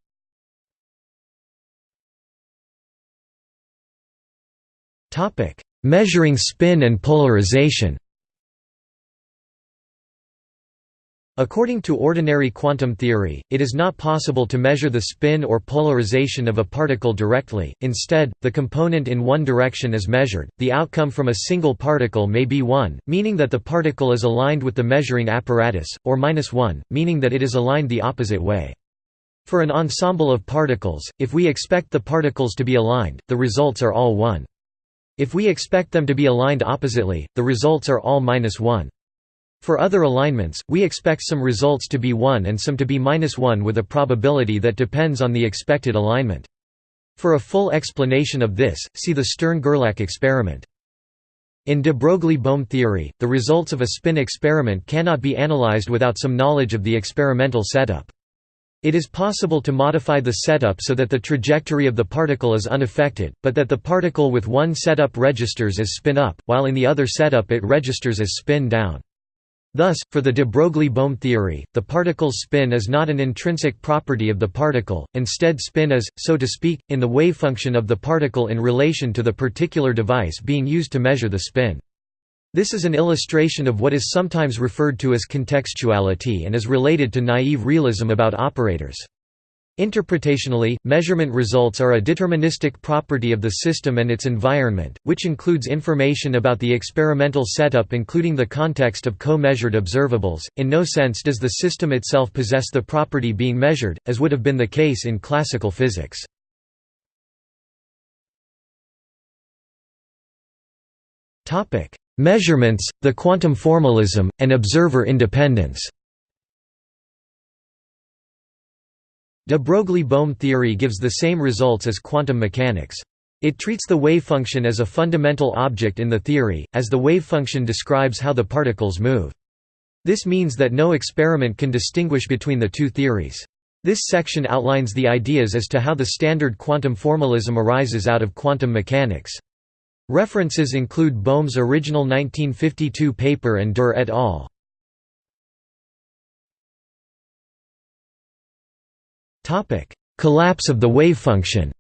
Topic. Measuring spin and polarization According to ordinary quantum theory, it is not possible to measure the spin or polarization of a particle directly, instead, the component in one direction is measured. The outcome from a single particle may be 1, meaning that the particle is aligned with the measuring apparatus, or minus 1, meaning that it is aligned the opposite way. For an ensemble of particles, if we expect the particles to be aligned, the results are all 1. If we expect them to be aligned oppositely, the results are all minus 1. For other alignments, we expect some results to be 1 and some to be minus 1 with a probability that depends on the expected alignment. For a full explanation of this, see the Stern–Gerlach experiment. In de Broglie–Bohm theory, the results of a spin experiment cannot be analyzed without some knowledge of the experimental setup. It is possible to modify the setup so that the trajectory of the particle is unaffected, but that the particle with one setup registers as spin up, while in the other setup it registers as spin down. Thus, for the de Broglie–Bohm theory, the particle's spin is not an intrinsic property of the particle, instead spin is, so to speak, in the wavefunction of the particle in relation to the particular device being used to measure the spin. This is an illustration of what is sometimes referred to as contextuality and is related to naive realism about operators. Interpretationally, measurement results are a deterministic property of the system and its environment, which includes information about the experimental setup including the context of co-measured observables. In no sense does the system itself possess the property being measured, as would have been the case in classical physics. Topic: Measurements, the quantum formalism, and observer independence. De Broglie–Bohm theory gives the same results as quantum mechanics. It treats the wavefunction as a fundamental object in the theory, as the wavefunction describes how the particles move. This means that no experiment can distinguish between the two theories. This section outlines the ideas as to how the standard quantum formalism arises out of quantum mechanics. References include Bohm's original 1952 paper and Durr et al. Collapse of the wavefunction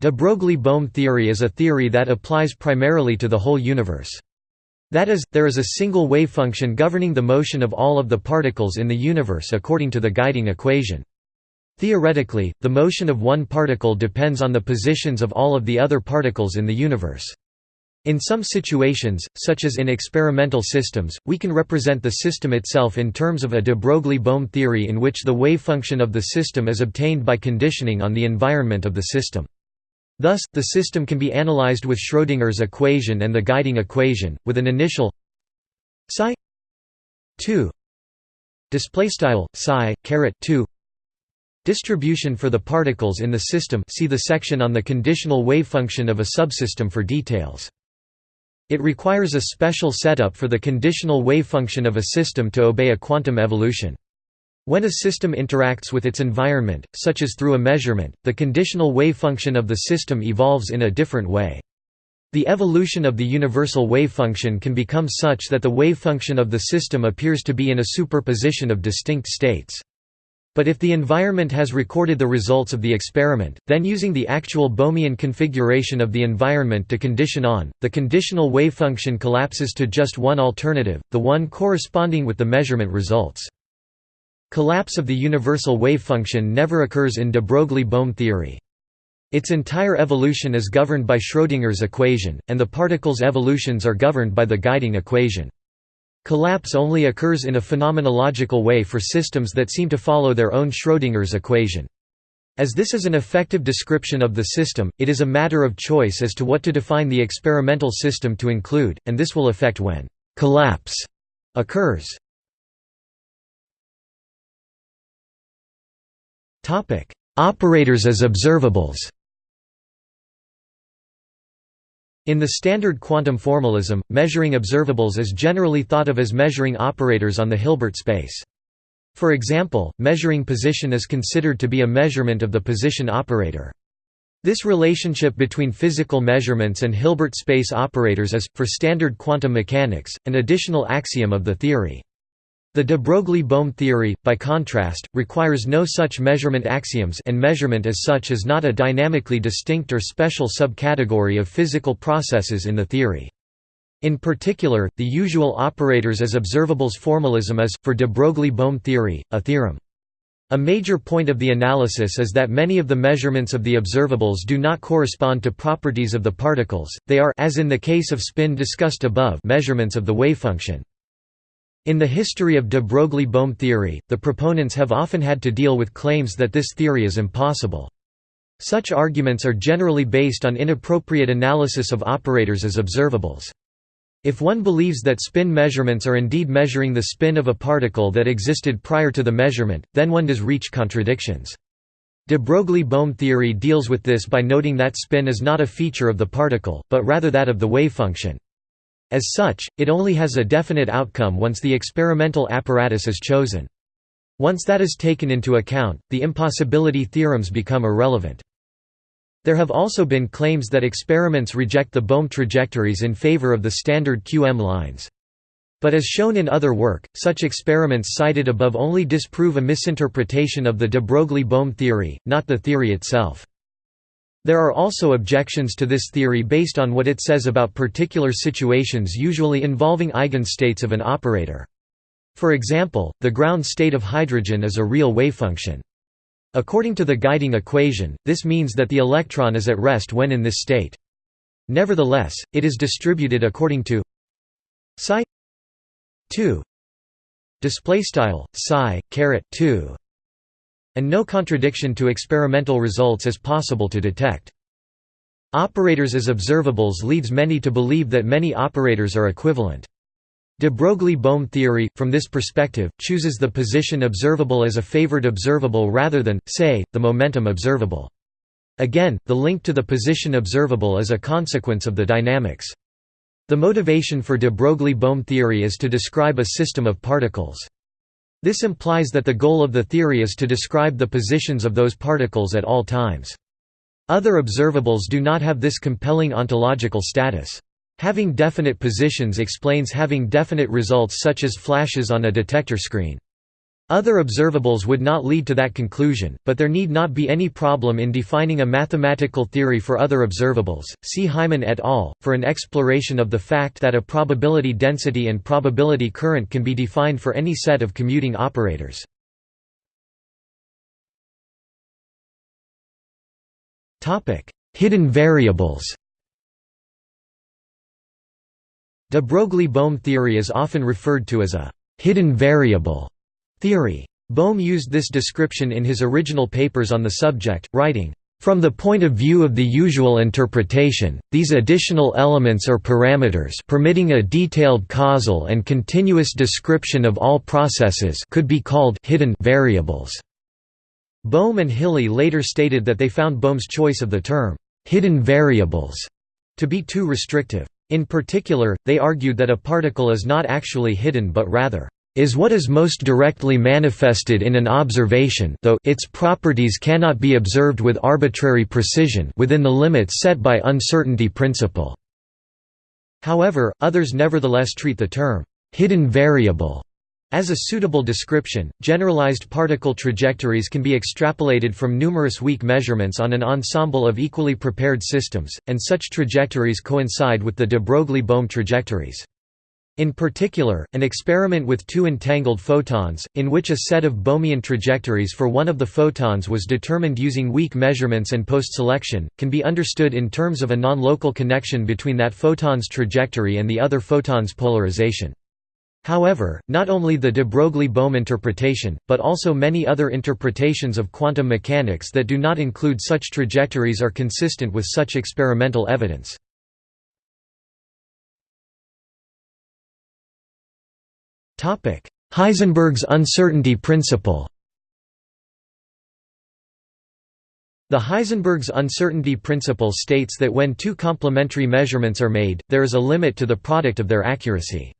De Broglie–Bohm theory is a theory that applies primarily to the whole universe. That is, there is a single wavefunction governing the motion of all of the particles in the universe according to the guiding equation. Theoretically, the motion of one particle depends on the positions of all of the other particles in the universe. In some situations, such as in experimental systems, we can represent the system itself in terms of a de Broglie–Bohm theory in which the wave function of the system is obtained by conditioning on the environment of the system. Thus, the system can be analyzed with Schrödinger's equation and the guiding equation, with an initial psi 2 displaystyle psi caret 2 distribution for the particles in the system. See the section on the conditional wavefunction of a subsystem for details. It requires a special setup for the conditional wavefunction of a system to obey a quantum evolution. When a system interacts with its environment, such as through a measurement, the conditional wavefunction of the system evolves in a different way. The evolution of the universal wavefunction can become such that the wavefunction of the system appears to be in a superposition of distinct states. But if the environment has recorded the results of the experiment, then using the actual Bohmian configuration of the environment to condition on, the conditional wavefunction collapses to just one alternative, the one corresponding with the measurement results. Collapse of the universal wavefunction never occurs in de Broglie–Bohm theory. Its entire evolution is governed by Schrödinger's equation, and the particles' evolutions are governed by the guiding equation. Collapse only occurs in a phenomenological way for systems that seem to follow their own Schrödinger's equation. As this is an effective description of the system, it is a matter of choice as to what to define the experimental system to include, and this will affect when «collapse» occurs. Operators as observables In the standard quantum formalism, measuring observables is generally thought of as measuring operators on the Hilbert space. For example, measuring position is considered to be a measurement of the position operator. This relationship between physical measurements and Hilbert space operators is, for standard quantum mechanics, an additional axiom of the theory. The de Broglie–Bohm theory, by contrast, requires no such measurement axioms and measurement as such is not a dynamically distinct or special subcategory of physical processes in the theory. In particular, the usual operators as observables formalism is, for de Broglie-Bohm theory, a theorem. A major point of the analysis is that many of the measurements of the observables do not correspond to properties of the particles, they are as in the case of spin discussed above measurements of the wavefunction. In the history of de Broglie-Bohm theory, the proponents have often had to deal with claims that this theory is impossible. Such arguments are generally based on inappropriate analysis of operators as observables. If one believes that spin measurements are indeed measuring the spin of a particle that existed prior to the measurement, then one does reach contradictions. De Broglie-Bohm theory deals with this by noting that spin is not a feature of the particle, but rather that of the wavefunction. As such, it only has a definite outcome once the experimental apparatus is chosen. Once that is taken into account, the impossibility theorems become irrelevant. There have also been claims that experiments reject the Bohm trajectories in favor of the standard QM lines. But as shown in other work, such experiments cited above only disprove a misinterpretation of the de Broglie-Bohm theory, not the theory itself. There are also objections to this theory based on what it says about particular situations usually involving eigenstates of an operator. For example, the ground state of hydrogen is a real wavefunction. According to the guiding equation, this means that the electron is at rest when in this state. Nevertheless, it is distributed according to psi 2 display style psi caret 2 and no contradiction to experimental results is possible to detect. Operators as observables leads many to believe that many operators are equivalent. De Broglie-Bohm theory, from this perspective, chooses the position observable as a favored observable rather than, say, the momentum observable. Again, the link to the position observable is a consequence of the dynamics. The motivation for de Broglie-Bohm theory is to describe a system of particles. This implies that the goal of the theory is to describe the positions of those particles at all times. Other observables do not have this compelling ontological status. Having definite positions explains having definite results such as flashes on a detector screen. Other observables would not lead to that conclusion, but there need not be any problem in defining a mathematical theory for other observables. See Hyman et al. for an exploration of the fact that a probability density and probability current can be defined for any set of commuting operators. Topic: Hidden variables. De Broglie-Bohm theory is often referred to as a «hidden variable» theory. Bohm used this description in his original papers on the subject, writing, from the point of view of the usual interpretation, these additional elements or parameters permitting a detailed causal and continuous description of all processes could be called hidden variables. Bohm and Hiley later stated that they found Bohm's choice of the term hidden variables to be too restrictive. In particular, they argued that a particle is not actually hidden but rather is what is most directly manifested in an observation though its properties cannot be observed with arbitrary precision within the limits set by uncertainty principle. However, others nevertheless treat the term hidden variable as a suitable description, generalized particle trajectories can be extrapolated from numerous weak measurements on an ensemble of equally prepared systems, and such trajectories coincide with the de Broglie-Bohm trajectories. In particular, an experiment with two entangled photons, in which a set of Bohmian trajectories for one of the photons was determined using weak measurements and post-selection, can be understood in terms of a non-local connection between that photon's trajectory and the other photon's polarization. However, not only the de Broglie-Bohm interpretation, but also many other interpretations of quantum mechanics that do not include such trajectories are consistent with such experimental evidence. Heisenberg's uncertainty principle The Heisenberg's uncertainty principle states that when two complementary measurements are made, there is a limit to the product of their accuracy.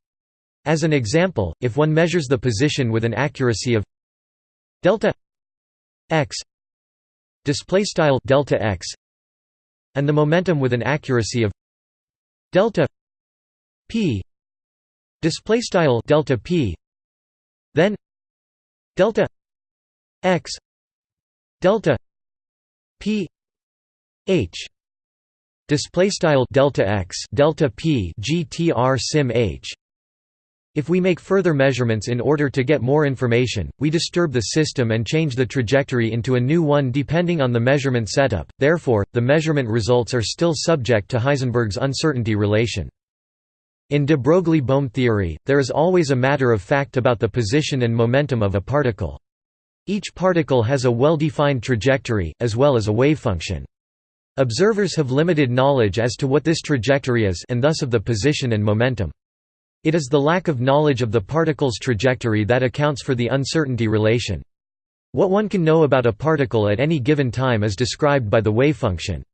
As an example, if one measures the position with an accuracy of delta x display style delta x and the momentum with an accuracy of delta p display style delta p then delta x delta p h display style delta x delta p gtr sim h if we make further measurements in order to get more information, we disturb the system and change the trajectory into a new one depending on the measurement setup, therefore, the measurement results are still subject to Heisenberg's uncertainty relation. In de Broglie-Bohm theory, there is always a matter of fact about the position and momentum of a particle. Each particle has a well-defined trajectory, as well as a wave function. Observers have limited knowledge as to what this trajectory is and thus of the position and momentum. It is the lack of knowledge of the particle's trajectory that accounts for the uncertainty relation. What one can know about a particle at any given time is described by the wave function.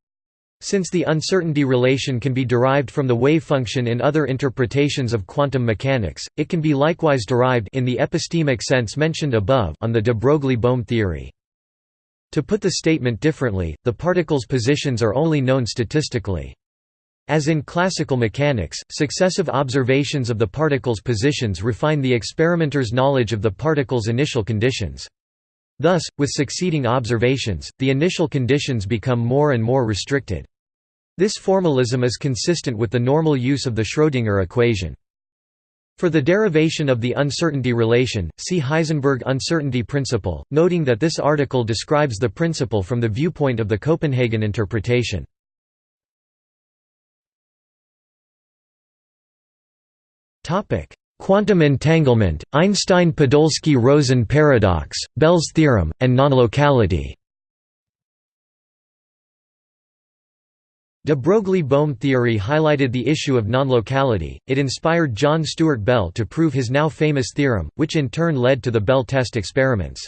Since the uncertainty relation can be derived from the wave function in other interpretations of quantum mechanics, it can be likewise derived in the epistemic sense mentioned above on the de Broglie-Bohm theory. To put the statement differently, the particle's positions are only known statistically. As in classical mechanics, successive observations of the particle's positions refine the experimenter's knowledge of the particle's initial conditions. Thus, with succeeding observations, the initial conditions become more and more restricted. This formalism is consistent with the normal use of the Schrödinger equation. For the derivation of the uncertainty relation, see Heisenberg uncertainty principle, noting that this article describes the principle from the viewpoint of the Copenhagen interpretation. Quantum entanglement, Einstein-Podolsky-Rosen paradox, Bell's theorem, and nonlocality De Broglie-Bohm theory highlighted the issue of nonlocality, it inspired John Stuart Bell to prove his now famous theorem, which in turn led to the Bell test experiments.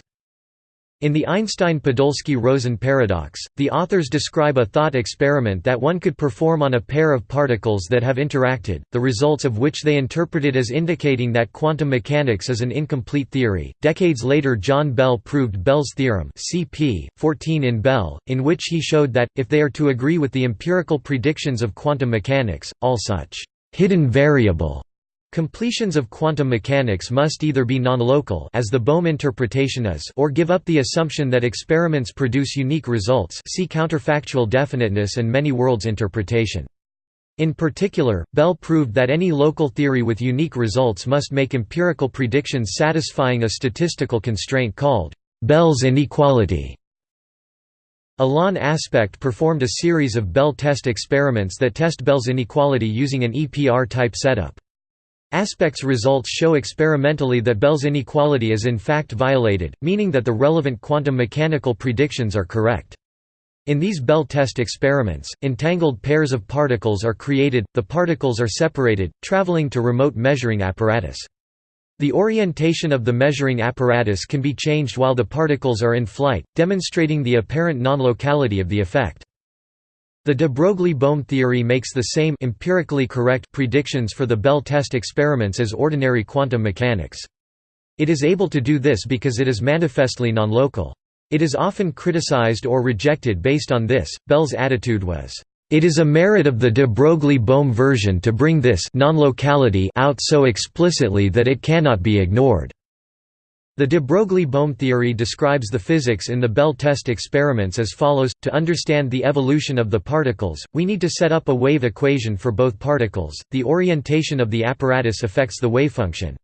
In the Einstein-Podolsky-Rosen paradox, the authors describe a thought experiment that one could perform on a pair of particles that have interacted, the results of which they interpreted as indicating that quantum mechanics is an incomplete theory. Decades later John Bell proved Bell's theorem cp. 14 in Bell, in which he showed that, if they are to agree with the empirical predictions of quantum mechanics, all such hidden variable Completions of quantum mechanics must either be non-local as the Bohm interpretation is or give up the assumption that experiments produce unique results see counterfactual definiteness and many worlds interpretation. In particular, Bell proved that any local theory with unique results must make empirical predictions satisfying a statistical constraint called Bell's inequality. Alain Aspect performed a series of Bell test experiments that test Bell's inequality using an EPR-type setup. Aspect's results show experimentally that Bell's inequality is in fact violated, meaning that the relevant quantum mechanical predictions are correct. In these Bell test experiments, entangled pairs of particles are created, the particles are separated, traveling to remote measuring apparatus. The orientation of the measuring apparatus can be changed while the particles are in flight, demonstrating the apparent non-locality of the effect. The de Broglie-Bohm theory makes the same empirically correct predictions for the Bell test experiments as ordinary quantum mechanics. It is able to do this because it is manifestly non-local. It is often criticized or rejected based on this. Bell's attitude was, "It is a merit of the de Broglie-Bohm version to bring this non-locality out so explicitly that it cannot be ignored." The de Broglie-Bohm theory describes the physics in the Bell test experiments as follows, to understand the evolution of the particles, we need to set up a wave equation for both particles, the orientation of the apparatus affects the wavefunction.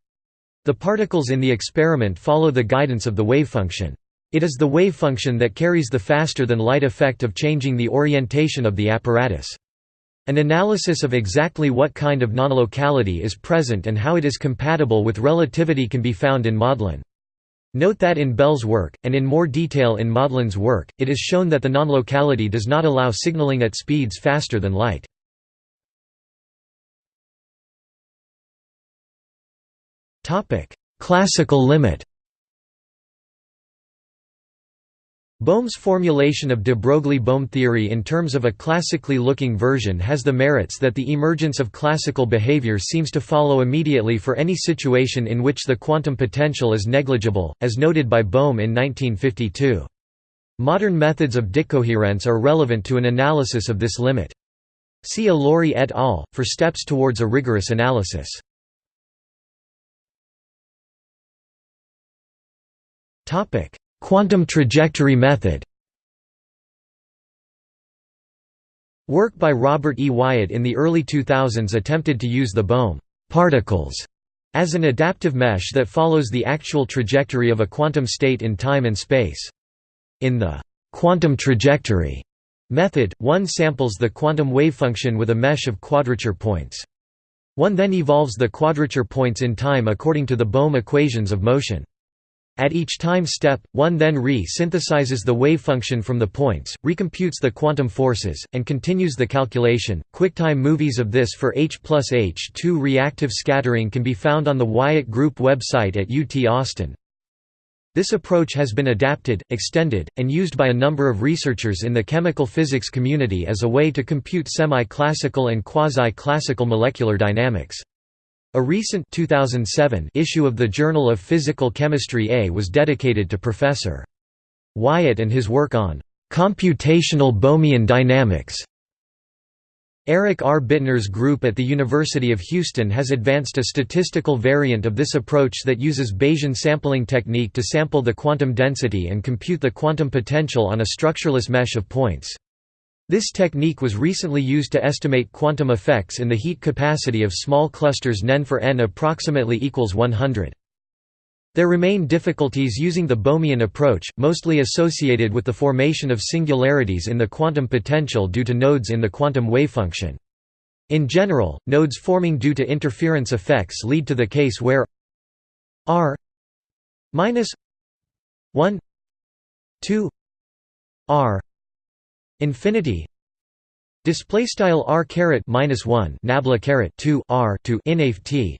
The particles in the experiment follow the guidance of the wavefunction. It is the wavefunction that carries the faster-than-light effect of changing the orientation of the apparatus. An analysis of exactly what kind of non-locality is present and how it is compatible with relativity can be found in Maudlin. Note that in Bell's work, and in more detail in Maudlin's work, it is shown that the non-locality does not allow signaling at speeds faster than light. Classical limit Bohm's formulation of de Broglie-Bohm theory in terms of a classically looking version has the merits that the emergence of classical behavior seems to follow immediately for any situation in which the quantum potential is negligible, as noted by Bohm in 1952. Modern methods of decoherence are relevant to an analysis of this limit. See Allori et al. for steps towards a rigorous analysis. Topic: Quantum trajectory method Work by Robert E. Wyatt in the early 2000s attempted to use the Bohm particles as an adaptive mesh that follows the actual trajectory of a quantum state in time and space. In the quantum trajectory method, one samples the quantum wave function with a mesh of quadrature points. One then evolves the quadrature points in time according to the Bohm equations of motion. At each time step, one then re-synthesizes the wave function from the points, recomputes the quantum forces, and continues the calculation. QuickTime movies of this for H plus H2 reactive scattering can be found on the Wyatt Group website at UT Austin. This approach has been adapted, extended, and used by a number of researchers in the chemical physics community as a way to compute semi-classical and quasi-classical molecular dynamics. A recent 2007 issue of the Journal of Physical Chemistry A was dedicated to Professor. Wyatt and his work on computational Bohmian dynamics. Eric R. Bittner's group at the University of Houston has advanced a statistical variant of this approach that uses Bayesian sampling technique to sample the quantum density and compute the quantum potential on a structureless mesh of points. This technique was recently used to estimate quantum effects in the heat capacity of small clusters NEN for n approximately equals 100. There remain difficulties using the Bohmian approach, mostly associated with the formation of singularities in the quantum potential due to nodes in the quantum wavefunction. In general, nodes forming due to interference effects lead to the case where r minus 1 2 r Infinity display style r caret minus 1 nabla caret 2 r to inft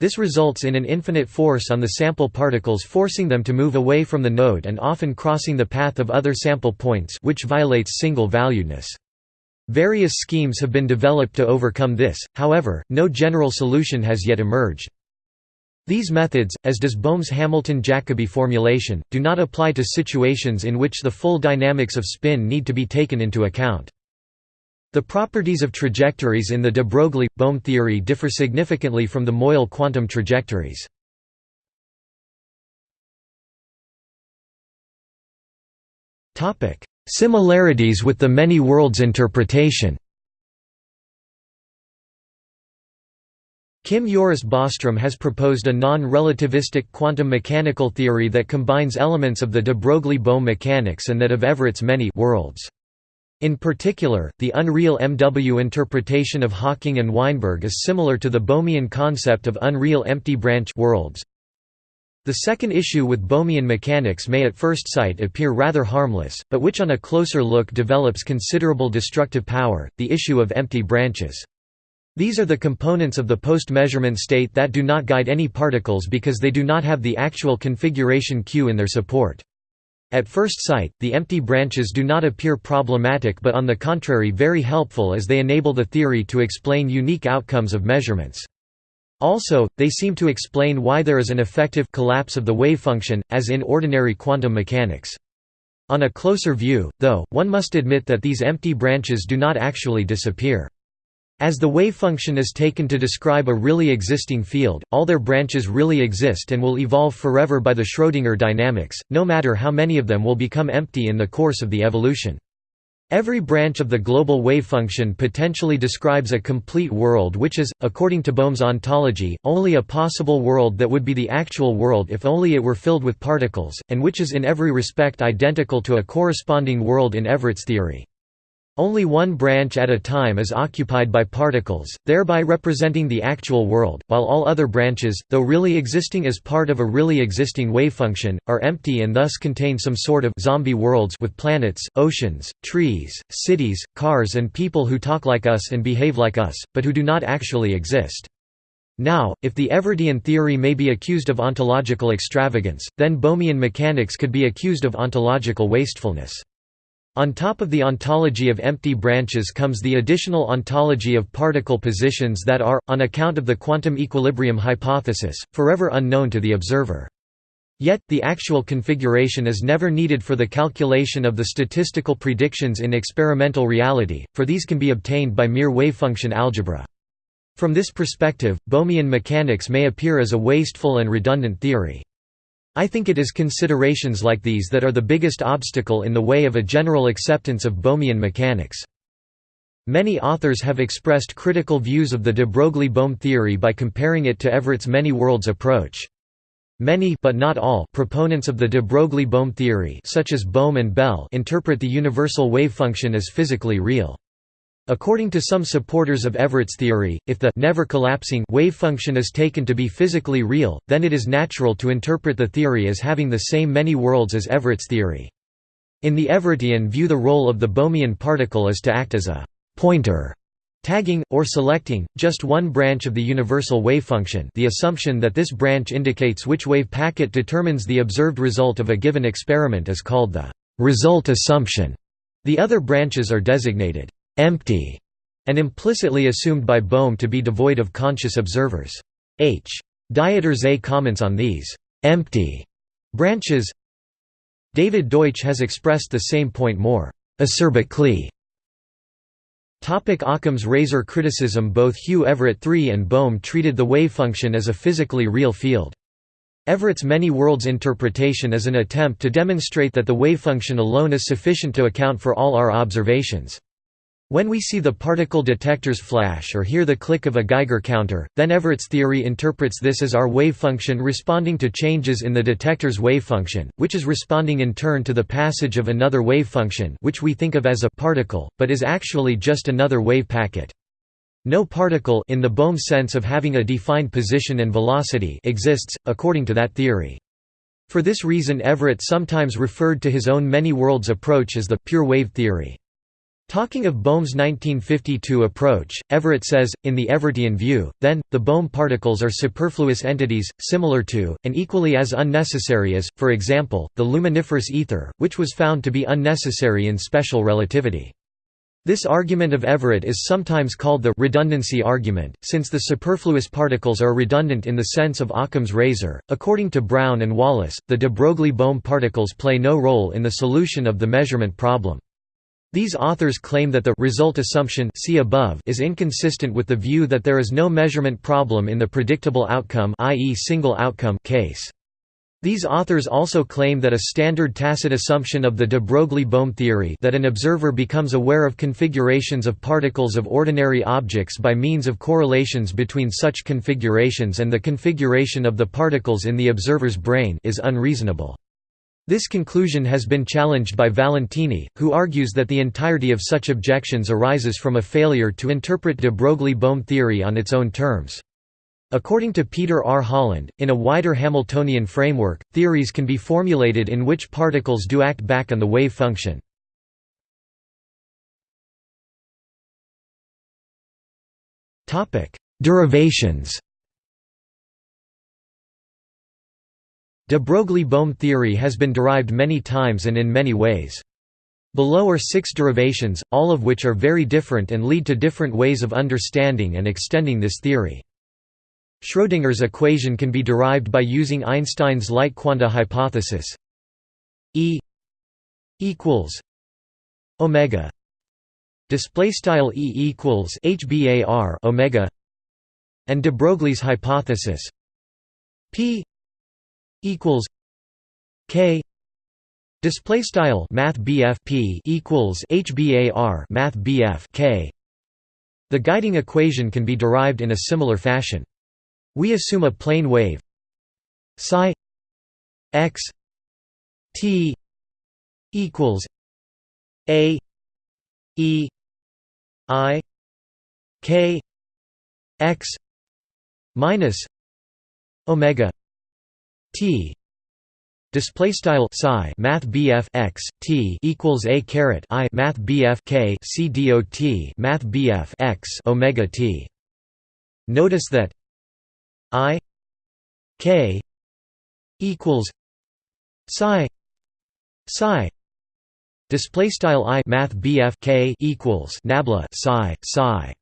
this results in an infinite force on the sample particles forcing them to move away from the node and often crossing the path of other sample points which violates single-valuedness. Various schemes have been developed to overcome this, however, no general solution has yet emerged. These methods, as does Bohm's Hamilton-Jacobi formulation, do not apply to situations in which the full dynamics of spin need to be taken into account. The properties of trajectories in the de Broglie–Bohm theory differ significantly from the Moyal quantum trajectories. Similarities with the many worlds interpretation Kim Joris Bostrom has proposed a non-relativistic quantum mechanical theory that combines elements of the de Broglie–Bohm mechanics and that of Everett's many worlds. In particular, the unreal MW interpretation of Hawking and Weinberg is similar to the Bohmian concept of unreal empty branch worlds. The second issue with Bohmian mechanics may at first sight appear rather harmless, but which on a closer look develops considerable destructive power, the issue of empty branches. These are the components of the post-measurement state that do not guide any particles because they do not have the actual configuration Q in their support. At first sight, the empty branches do not appear problematic but on the contrary very helpful as they enable the theory to explain unique outcomes of measurements. Also, they seem to explain why there is an effective collapse of the wavefunction, as in ordinary quantum mechanics. On a closer view, though, one must admit that these empty branches do not actually disappear. As the wave function is taken to describe a really existing field, all their branches really exist and will evolve forever by the Schrödinger dynamics, no matter how many of them will become empty in the course of the evolution. Every branch of the global wave function potentially describes a complete world which is, according to Bohm's ontology, only a possible world that would be the actual world if only it were filled with particles, and which is in every respect identical to a corresponding world in Everett's theory. Only one branch at a time is occupied by particles, thereby representing the actual world, while all other branches, though really existing as part of a really existing wavefunction, are empty and thus contain some sort of zombie worlds with planets, oceans, trees, cities, cars and people who talk like us and behave like us, but who do not actually exist. Now, if the Everettian theory may be accused of ontological extravagance, then Bohmian mechanics could be accused of ontological wastefulness. On top of the ontology of empty branches comes the additional ontology of particle positions that are, on account of the quantum equilibrium hypothesis, forever unknown to the observer. Yet, the actual configuration is never needed for the calculation of the statistical predictions in experimental reality, for these can be obtained by mere wavefunction algebra. From this perspective, Bohmian mechanics may appear as a wasteful and redundant theory. I think it is considerations like these that are the biggest obstacle in the way of a general acceptance of Bohmian mechanics. Many authors have expressed critical views of the de Broglie-Bohm theory by comparing it to Everett's many worlds approach. Many but not all proponents of the de Broglie-Bohm theory such as Bohm and Bell interpret the universal wave function as physically real. According to some supporters of Everett's theory, if the never collapsing wave function is taken to be physically real, then it is natural to interpret the theory as having the same many worlds as Everett's theory. In the Everettian view the role of the Bohmian particle is to act as a pointer tagging, or selecting, just one branch of the universal wavefunction the assumption that this branch indicates which wave packet determines the observed result of a given experiment is called the result assumption. The other branches are designated empty and implicitly assumed by Bohm to be devoid of conscious observers. H. Dieter Zeh comments on these empty branches. David Deutsch has expressed the same point more acerbically Topic Occam's razor criticism Both Hugh Everett III and Bohm treated the wavefunction as a physically real field. Everett's many worlds interpretation is an attempt to demonstrate that the wavefunction alone is sufficient to account for all our observations. When we see the particle detectors flash or hear the click of a Geiger counter, then Everett's theory interprets this as our wavefunction responding to changes in the detector's wavefunction, which is responding in turn to the passage of another wavefunction which we think of as a particle, but is actually just another wave packet. No particle in the Bohm sense of having a defined position and velocity exists, according to that theory. For this reason Everett sometimes referred to his own many worlds approach as the «pure wave theory». Talking of Bohm's 1952 approach, Everett says, in the Everettian view, then, the Bohm particles are superfluous entities, similar to, and equally as unnecessary as, for example, the luminiferous ether, which was found to be unnecessary in special relativity. This argument of Everett is sometimes called the redundancy argument, since the superfluous particles are redundant in the sense of Occam's razor. According to Brown and Wallace, the de Broglie-Bohm particles play no role in the solution of the measurement problem. These authors claim that the result assumption see above is inconsistent with the view that there is no measurement problem in the predictable outcome i.e. single outcome case. These authors also claim that a standard tacit assumption of the de Broglie-Bohm theory that an observer becomes aware of configurations of particles of ordinary objects by means of correlations between such configurations and the configuration of the particles in the observer's brain is unreasonable. This conclusion has been challenged by Valentini, who argues that the entirety of such objections arises from a failure to interpret de Broglie-Bohm theory on its own terms. According to Peter R. Holland, in a wider Hamiltonian framework, theories can be formulated in which particles do act back on the wave function. Derivations De Broglie-Bohm theory has been derived many times and in many ways. Below are six derivations, all of which are very different and lead to different ways of understanding and extending this theory. Schrödinger's equation can be derived by using Einstein's light quanta hypothesis E equals omega display style E equals HBAR omega and de Broglie's hypothesis P equals K display style math P equals HBAR math K. The guiding equation can be derived in a similar fashion. We assume a plane wave psi x t equals a e i k x minus omega T. Display style psi math BF x T equals a caret I math BF K C dot math BF x omega T. Notice that I K equals psi psi display style I math BF K equals nabla psi psi.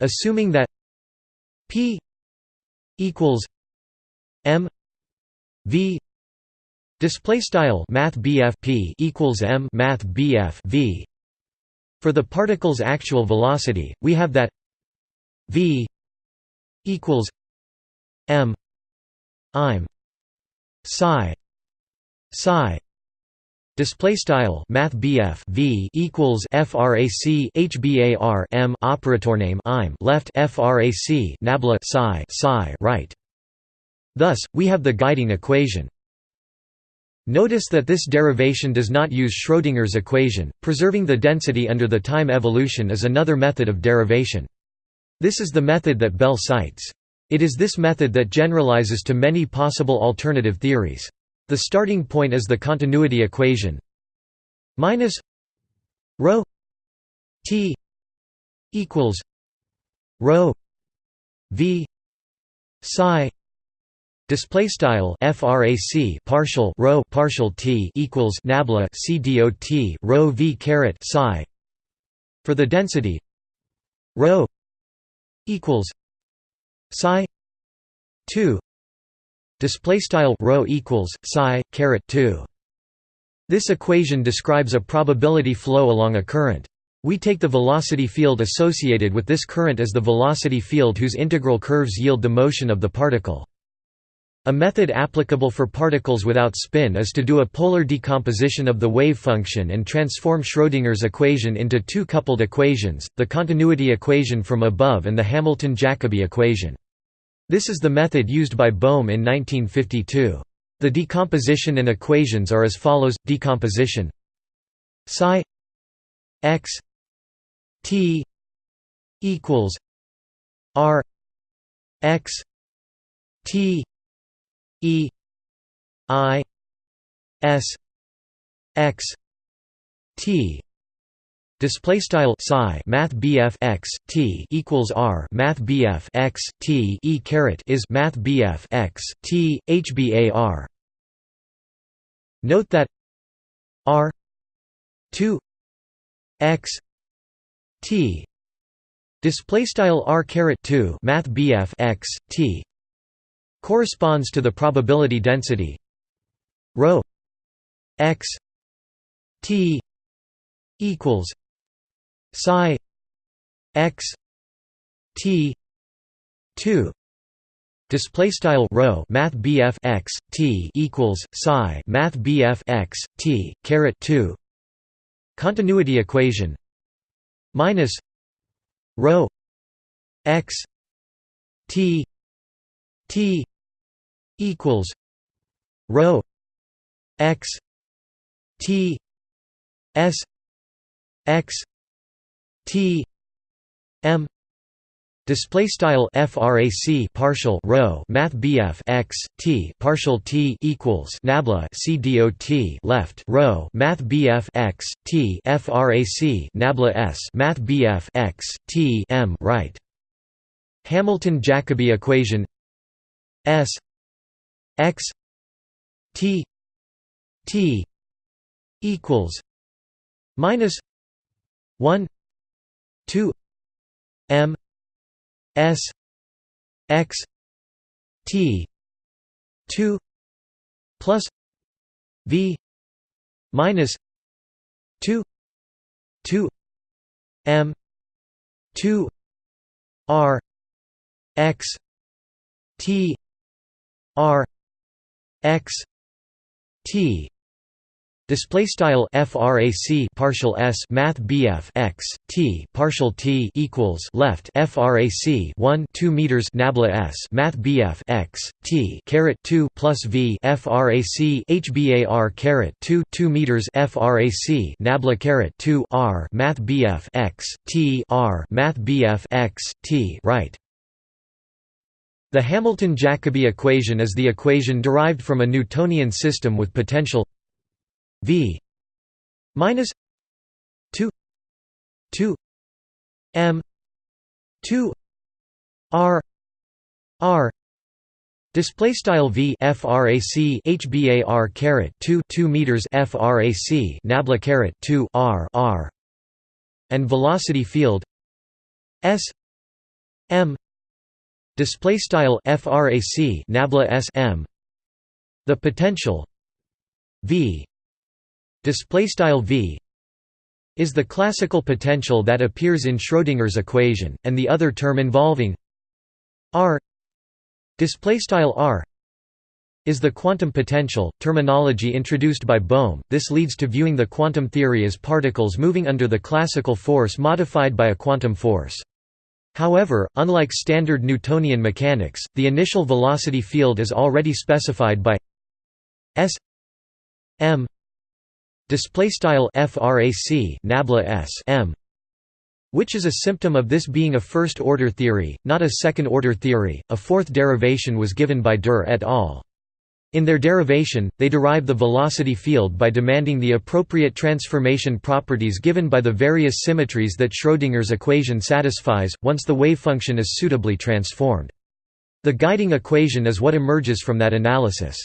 Assuming that P equals M V display style math P equals M math V for the particle's actual velocity we have that V equals M I'm psi psi Display style Math V equals FRAC HBAR M operator name I'm left FRAC Nabla psi psi right. Thus, we have the guiding equation. Notice that this derivation does not use Schrödinger's equation. Preserving the density under the time evolution is another method of derivation. This is the method that Bell cites. It is this method that generalizes to many possible alternative theories. The starting point is the continuity equation minus rho t equals rho v psi display style frac partial rho partial t equals nabla c dot rho v caret psi. For the density rho equals psi 2 display style rho equals psi caret 2 this equation describes a probability flow along a current. We take the velocity field associated with this current as the velocity field whose integral curves yield the motion of the particle a method applicable for particles without spin is to do a polar decomposition of the wave function and transform Schrödinger's equation into two coupled equations, the continuity equation from above and the Hamilton-Jacobi equation. This is the method used by Bohm in 1952. The decomposition and equations are as follows: decomposition psi x t equals r x t e i s x t Display style psi math BF x t equals r math BF x t e caret is math BF x t hbar. Note that r two x t display style r caret two math BF x t corresponds to the probability density rho x t equals psi x t 2 display style rho math BF x t equals psi math BF x t caret 2 continuity equation minus rho x t t equals rho x t s x T M display style frac partial rho math BF x T partial T equals nabla C dot left rho math BF x T frac nabla S math BF x T M right Hamilton Jacobi equation S x T T equals minus 1 2 m s x t 2 plus v minus 2 2 m 2 r x t r x t Display style frac partial s math bf x t partial t equals left frac 1 2 meters nabla s math bf x t caret 2 plus v frac hbar caret 2 2 meters frac nabla caret 2 r math bf x t r math bf x t right. The Hamilton-Jacobi equation is the equation derived from a Newtonian system with potential V minus two two M two R R Display style v frac hbar caret 2 2 meters frac nabla caret 2 r r and velocity field s m display style frac nabla s m the potential v display style v is the classical potential that appears in Schrödinger's equation and the other term involving r display style r is the quantum potential, terminology introduced by Bohm. This leads to viewing the quantum theory as particles moving under the classical force modified by a quantum force. However, unlike standard Newtonian mechanics, the initial velocity field is already specified by s m display style frac nabla s m which is a symptom of this being a first order theory, not a second order theory. A fourth derivation was given by Dürr et al. In their derivation, they derive the velocity field by demanding the appropriate transformation properties given by the various symmetries that Schrödinger's equation satisfies, once the wave function is suitably transformed. The guiding equation is what emerges from that analysis.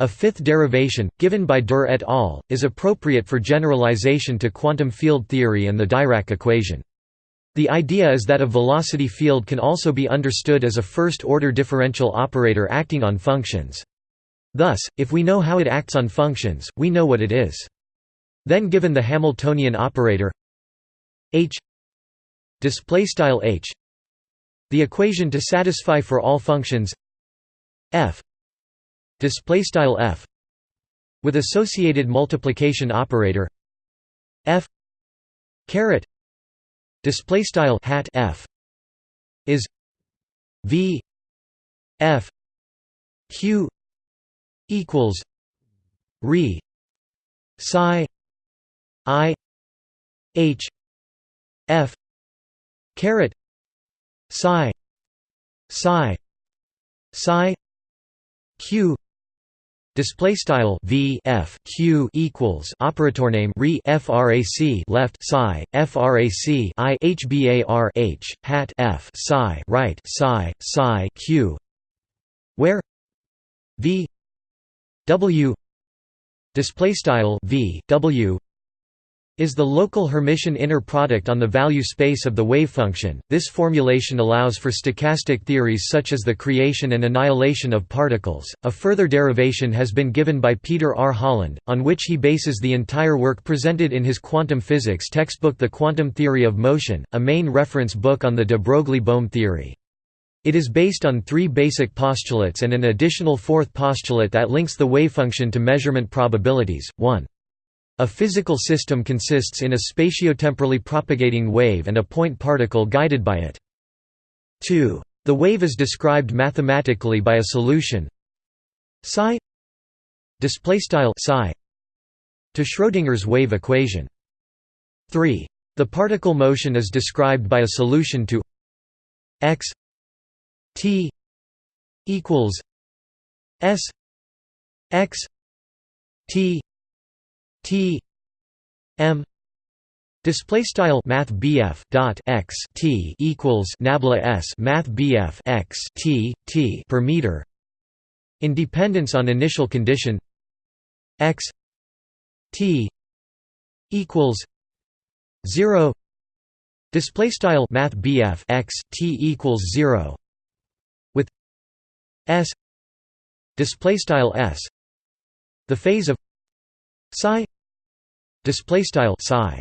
A fifth derivation, given by Dürr et al., is appropriate for generalization to quantum field theory and the Dirac equation. The idea is that a velocity field can also be understood as a first-order differential operator acting on functions. Thus, if we know how it acts on functions, we know what it is. Then given the Hamiltonian operator h h the equation to satisfy for all functions f f with associated multiplication operator f caret display style hat f is v f q equals re psi i h f caret psi psi psi q Display style v f q equals operator name re frac left psi frac i h bar h hat f psi right psi psi q, where v W display style V W is the local Hermitian inner product on the value space of the wave function. This formulation allows for stochastic theories such as the creation and annihilation of particles. A further derivation has been given by Peter R. Holland, on which he bases the entire work presented in his quantum physics textbook The Quantum Theory of Motion, a main reference book on the de Broglie-Bohm theory. It is based on three basic postulates and an additional fourth postulate that links the wavefunction to measurement probabilities. 1. A physical system consists in a spatiotemporally propagating wave and a point particle guided by it. 2. The wave is described mathematically by a solution psi psi to Schrödinger's wave equation. 3. The particle motion is described by a solution to x T equals S X T T M Display style Math dot x T equals Nabla S Math x T T per meter. In dependence on initial condition x T equals zero. Display style Math x T equals zero s display style s. The phase of psi display style psi.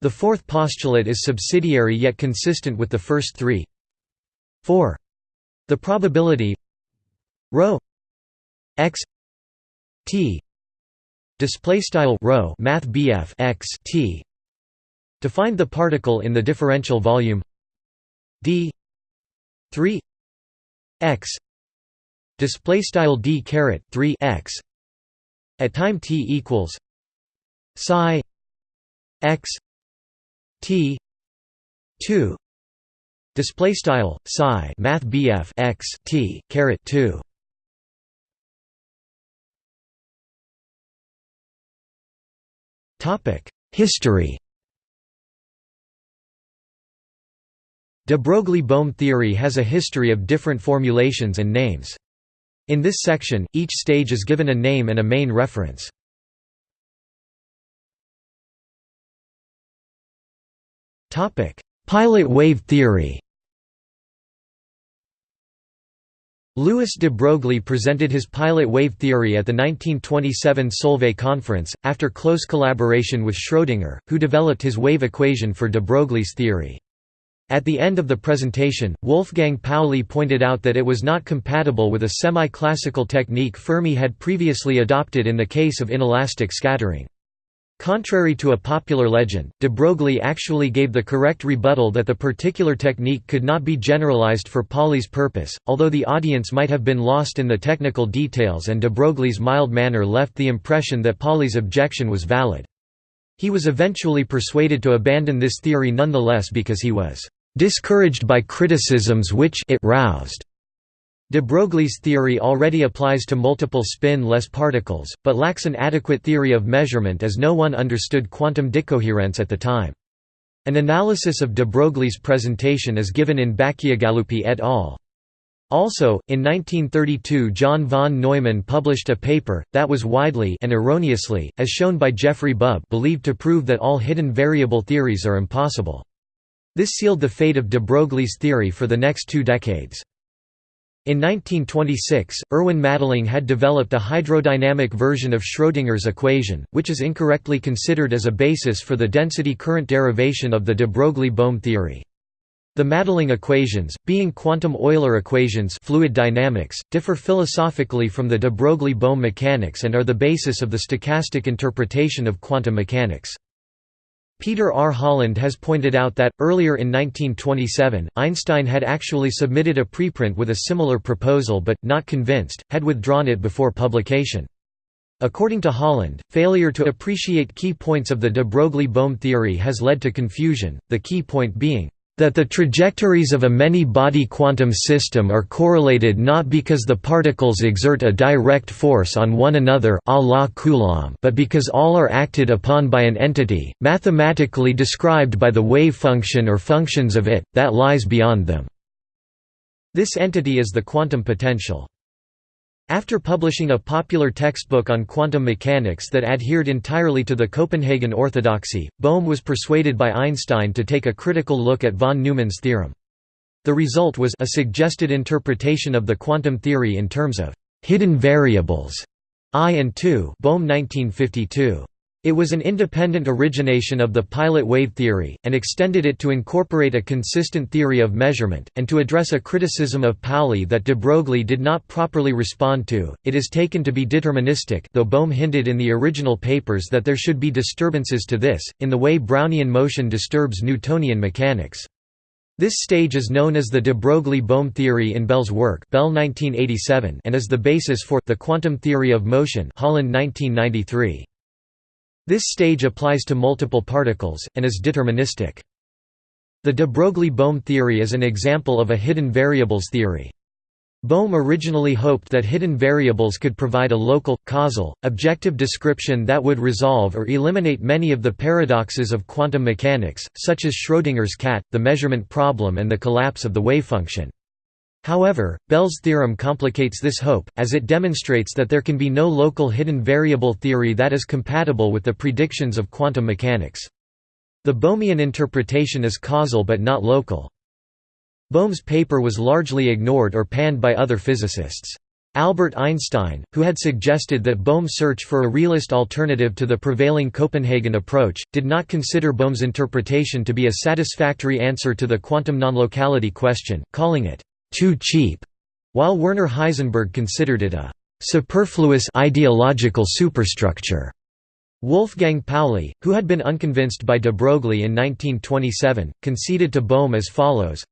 The fourth postulate is subsidiary yet consistent with the first three. 4 the probability rho x t display style rho math bf x t to find the particle in the differential volume d 3 x display style d caret 3 x at time t equals psi x t 2 display style psi math bf x t caret 2 topic history De Broglie-Bohm theory has a history of different formulations and names. In this section, each stage is given a name and a main reference. Pilot wave theory Louis de Broglie presented his pilot wave theory at the 1927 Solvay conference, after close collaboration with Schrödinger, who developed his wave equation for de Broglie's theory. At the end of the presentation, Wolfgang Pauli pointed out that it was not compatible with a semi-classical technique Fermi had previously adopted in the case of inelastic scattering. Contrary to a popular legend, de Broglie actually gave the correct rebuttal that the particular technique could not be generalized for Pauli's purpose, although the audience might have been lost in the technical details and de Broglie's mild manner left the impression that Pauli's objection was valid. He was eventually persuaded to abandon this theory nonetheless because he was discouraged by criticisms which it roused. De Broglie's theory already applies to multiple spin-less particles, but lacks an adequate theory of measurement as no one understood quantum decoherence at the time. An analysis of de Broglie's presentation is given in Bacciagaluppi et al. Also, in 1932 John von Neumann published a paper, that was widely and erroneously, as shown by Jeffrey Bub believed to prove that all hidden variable theories are impossible. This sealed the fate of de Broglie's theory for the next two decades. In 1926, Erwin Madelung had developed a hydrodynamic version of Schrödinger's equation, which is incorrectly considered as a basis for the density current derivation of the de Broglie-Bohm theory. The Madelung equations, being quantum Euler equations fluid dynamics, differ philosophically from the de Broglie-Bohm mechanics and are the basis of the stochastic interpretation of quantum mechanics. Peter R. Holland has pointed out that, earlier in 1927, Einstein had actually submitted a preprint with a similar proposal but, not convinced, had withdrawn it before publication. According to Holland, failure to appreciate key points of the de Broglie-Bohm theory has led to confusion, the key point being, that the trajectories of a many-body quantum system are correlated not because the particles exert a direct force on one another a la Coulomb but because all are acted upon by an entity, mathematically described by the wave function or functions of it, that lies beyond them. This entity is the quantum potential. After publishing a popular textbook on quantum mechanics that adhered entirely to the Copenhagen orthodoxy, Bohm was persuaded by Einstein to take a critical look at von Neumann's theorem. The result was a suggested interpretation of the quantum theory in terms of hidden variables I and II Bohm 1952. It was an independent origination of the pilot wave theory, and extended it to incorporate a consistent theory of measurement, and to address a criticism of Pauli that de Broglie did not properly respond to. It is taken to be deterministic, though Bohm hinted in the original papers that there should be disturbances to this, in the way Brownian motion disturbs Newtonian mechanics. This stage is known as the de Broglie-Bohm theory in Bell's work Bell 1987 and is the basis for the quantum theory of motion Holland 1993. This stage applies to multiple particles, and is deterministic. The de Broglie-Bohm theory is an example of a hidden variables theory. Bohm originally hoped that hidden variables could provide a local, causal, objective description that would resolve or eliminate many of the paradoxes of quantum mechanics, such as Schrödinger's cat, the measurement problem and the collapse of the wavefunction. However, Bell's theorem complicates this hope, as it demonstrates that there can be no local hidden variable theory that is compatible with the predictions of quantum mechanics. The Bohmian interpretation is causal but not local. Bohm's paper was largely ignored or panned by other physicists. Albert Einstein, who had suggested that Bohm's search for a realist alternative to the prevailing Copenhagen approach, did not consider Bohm's interpretation to be a satisfactory answer to the quantum nonlocality question, calling it too cheap, while Werner Heisenberg considered it a superfluous ideological superstructure. Wolfgang Pauli, who had been unconvinced by de Broglie in 1927, conceded to Bohm as follows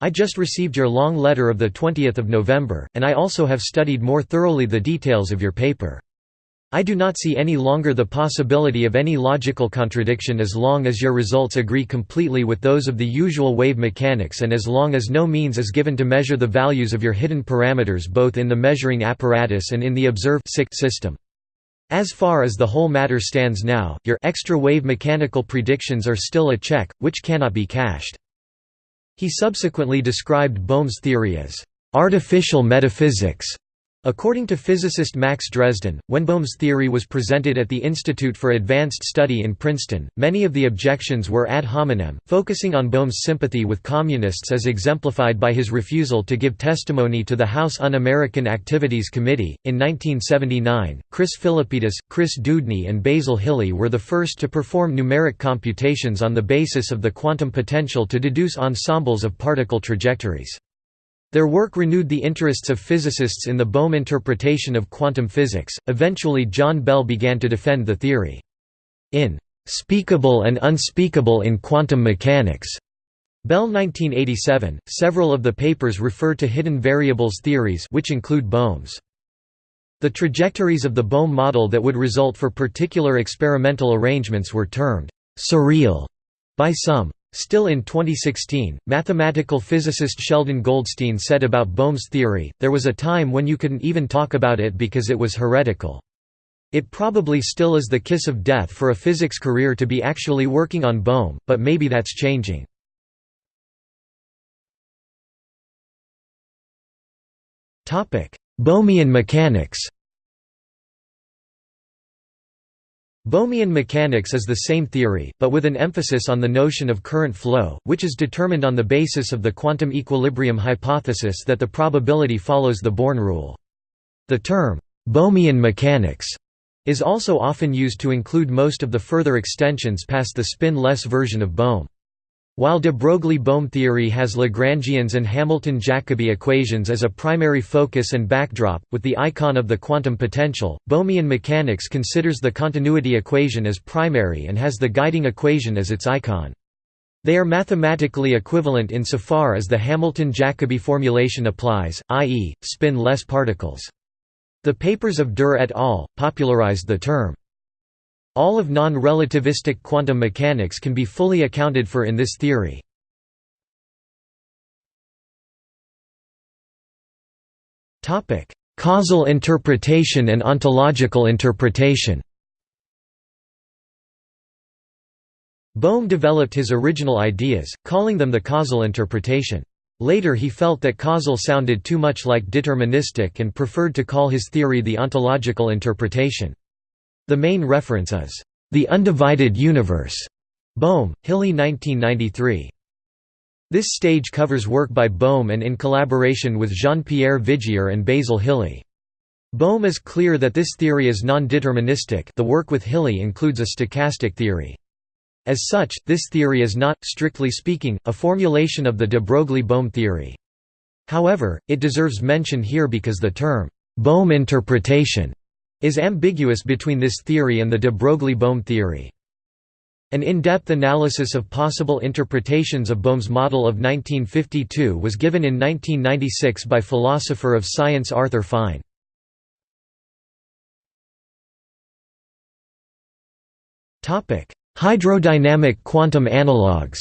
I just received your long letter of 20 November, and I also have studied more thoroughly the details of your paper. I do not see any longer the possibility of any logical contradiction as long as your results agree completely with those of the usual wave mechanics and as long as no means is given to measure the values of your hidden parameters both in the measuring apparatus and in the observed system. As far as the whole matter stands now, your extra wave mechanical predictions are still a check, which cannot be cashed. He subsequently described Bohm's theory as artificial metaphysics, According to physicist Max Dresden, when Bohm's theory was presented at the Institute for Advanced Study in Princeton, many of the objections were ad hominem, focusing on Bohm's sympathy with communists as exemplified by his refusal to give testimony to the House Un-American Activities Committee. In 1979, Chris Philippidis, Chris Dewdney and Basil Hiley were the first to perform numeric computations on the basis of the quantum potential to deduce ensembles of particle trajectories. Their work renewed the interests of physicists in the Bohm interpretation of quantum physics. Eventually, John Bell began to defend the theory. In Speakable and Unspeakable in Quantum Mechanics, Bell 1987, several of the papers refer to hidden variables theories which include Bohm's. The trajectories of the Bohm model that would result for particular experimental arrangements were termed «surreal» by some. Still in 2016, mathematical physicist Sheldon Goldstein said about Bohm's theory, there was a time when you couldn't even talk about it because it was heretical. It probably still is the kiss of death for a physics career to be actually working on Bohm, but maybe that's changing. Bohmian mechanics Bohmian mechanics is the same theory, but with an emphasis on the notion of current flow, which is determined on the basis of the quantum equilibrium hypothesis that the probability follows the Born rule. The term, Bohmian mechanics, is also often used to include most of the further extensions past the spin-less version of Bohm. While de Broglie-Bohm theory has Lagrangians and Hamilton-Jacobi equations as a primary focus and backdrop, with the icon of the quantum potential, Bohmian mechanics considers the continuity equation as primary and has the guiding equation as its icon. They are mathematically equivalent insofar as the Hamilton-Jacobi formulation applies, i.e., spin-less particles. The papers of Dürr et al. popularized the term. All of non-relativistic quantum mechanics can be fully accounted for in this theory. Causal interpretation and ontological interpretation Bohm developed his original ideas, calling them the causal interpretation. Later he felt that causal sounded too much like deterministic and preferred to call his theory the ontological interpretation. The main reference is, "...the undivided universe", Bohm, Hiley 1993. This stage covers work by Bohm and in collaboration with Jean-Pierre Vigier and Basil Hiley. Bohm is clear that this theory is non-deterministic the work with Hiley includes a stochastic theory. As such, this theory is not, strictly speaking, a formulation of the de Broglie-Bohm theory. However, it deserves mention here because the term, Bohm interpretation is ambiguous between this theory and the de Broglie-Bohm theory. An in-depth analysis of possible interpretations of Bohm's model of 1952 was given in 1996 by philosopher of science Arthur Fine. Hydrodynamic quantum analogues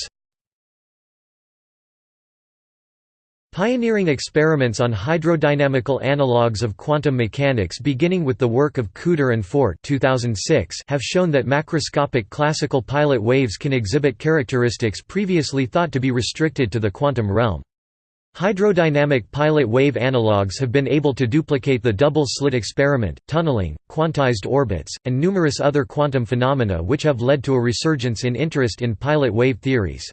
Pioneering experiments on hydrodynamical analogues of quantum mechanics beginning with the work of Couder and Fort 2006 have shown that macroscopic classical pilot waves can exhibit characteristics previously thought to be restricted to the quantum realm. Hydrodynamic pilot wave analogues have been able to duplicate the double-slit experiment, tunneling, quantized orbits, and numerous other quantum phenomena which have led to a resurgence in interest in pilot wave theories.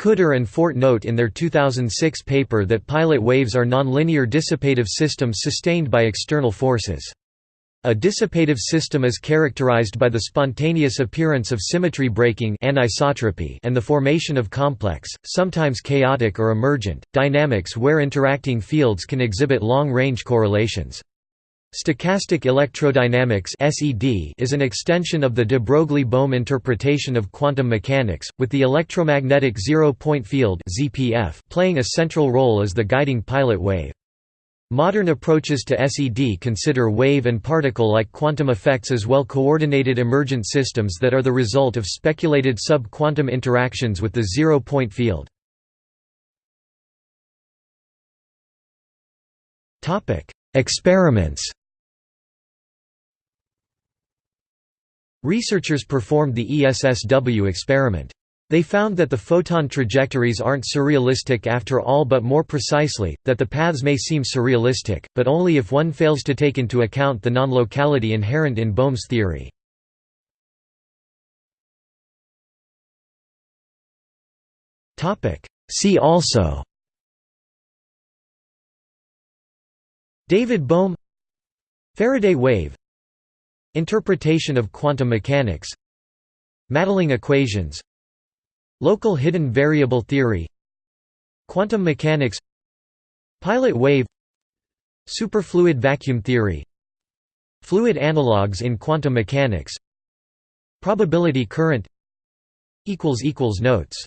Couder and Fort note in their 2006 paper that pilot waves are nonlinear dissipative systems sustained by external forces. A dissipative system is characterized by the spontaneous appearance of symmetry breaking anisotropy and the formation of complex, sometimes chaotic or emergent, dynamics where interacting fields can exhibit long-range correlations. Stochastic electrodynamics is an extension of the de Broglie-Bohm interpretation of quantum mechanics, with the electromagnetic zero-point field playing a central role as the guiding pilot wave. Modern approaches to SED consider wave and particle-like quantum effects as well coordinated emergent systems that are the result of speculated sub-quantum interactions with the zero-point field. Experiments Researchers performed the ESSW experiment. They found that the photon trajectories aren't surrealistic after all but more precisely, that the paths may seem surrealistic, but only if one fails to take into account the non-locality inherent in Bohm's theory. See also David Bohm Faraday wave Interpretation of quantum mechanics. Madelung equations. Local hidden variable theory. Quantum mechanics. Pilot wave. Superfluid vacuum theory. Fluid analogues in quantum mechanics. Probability current. Notes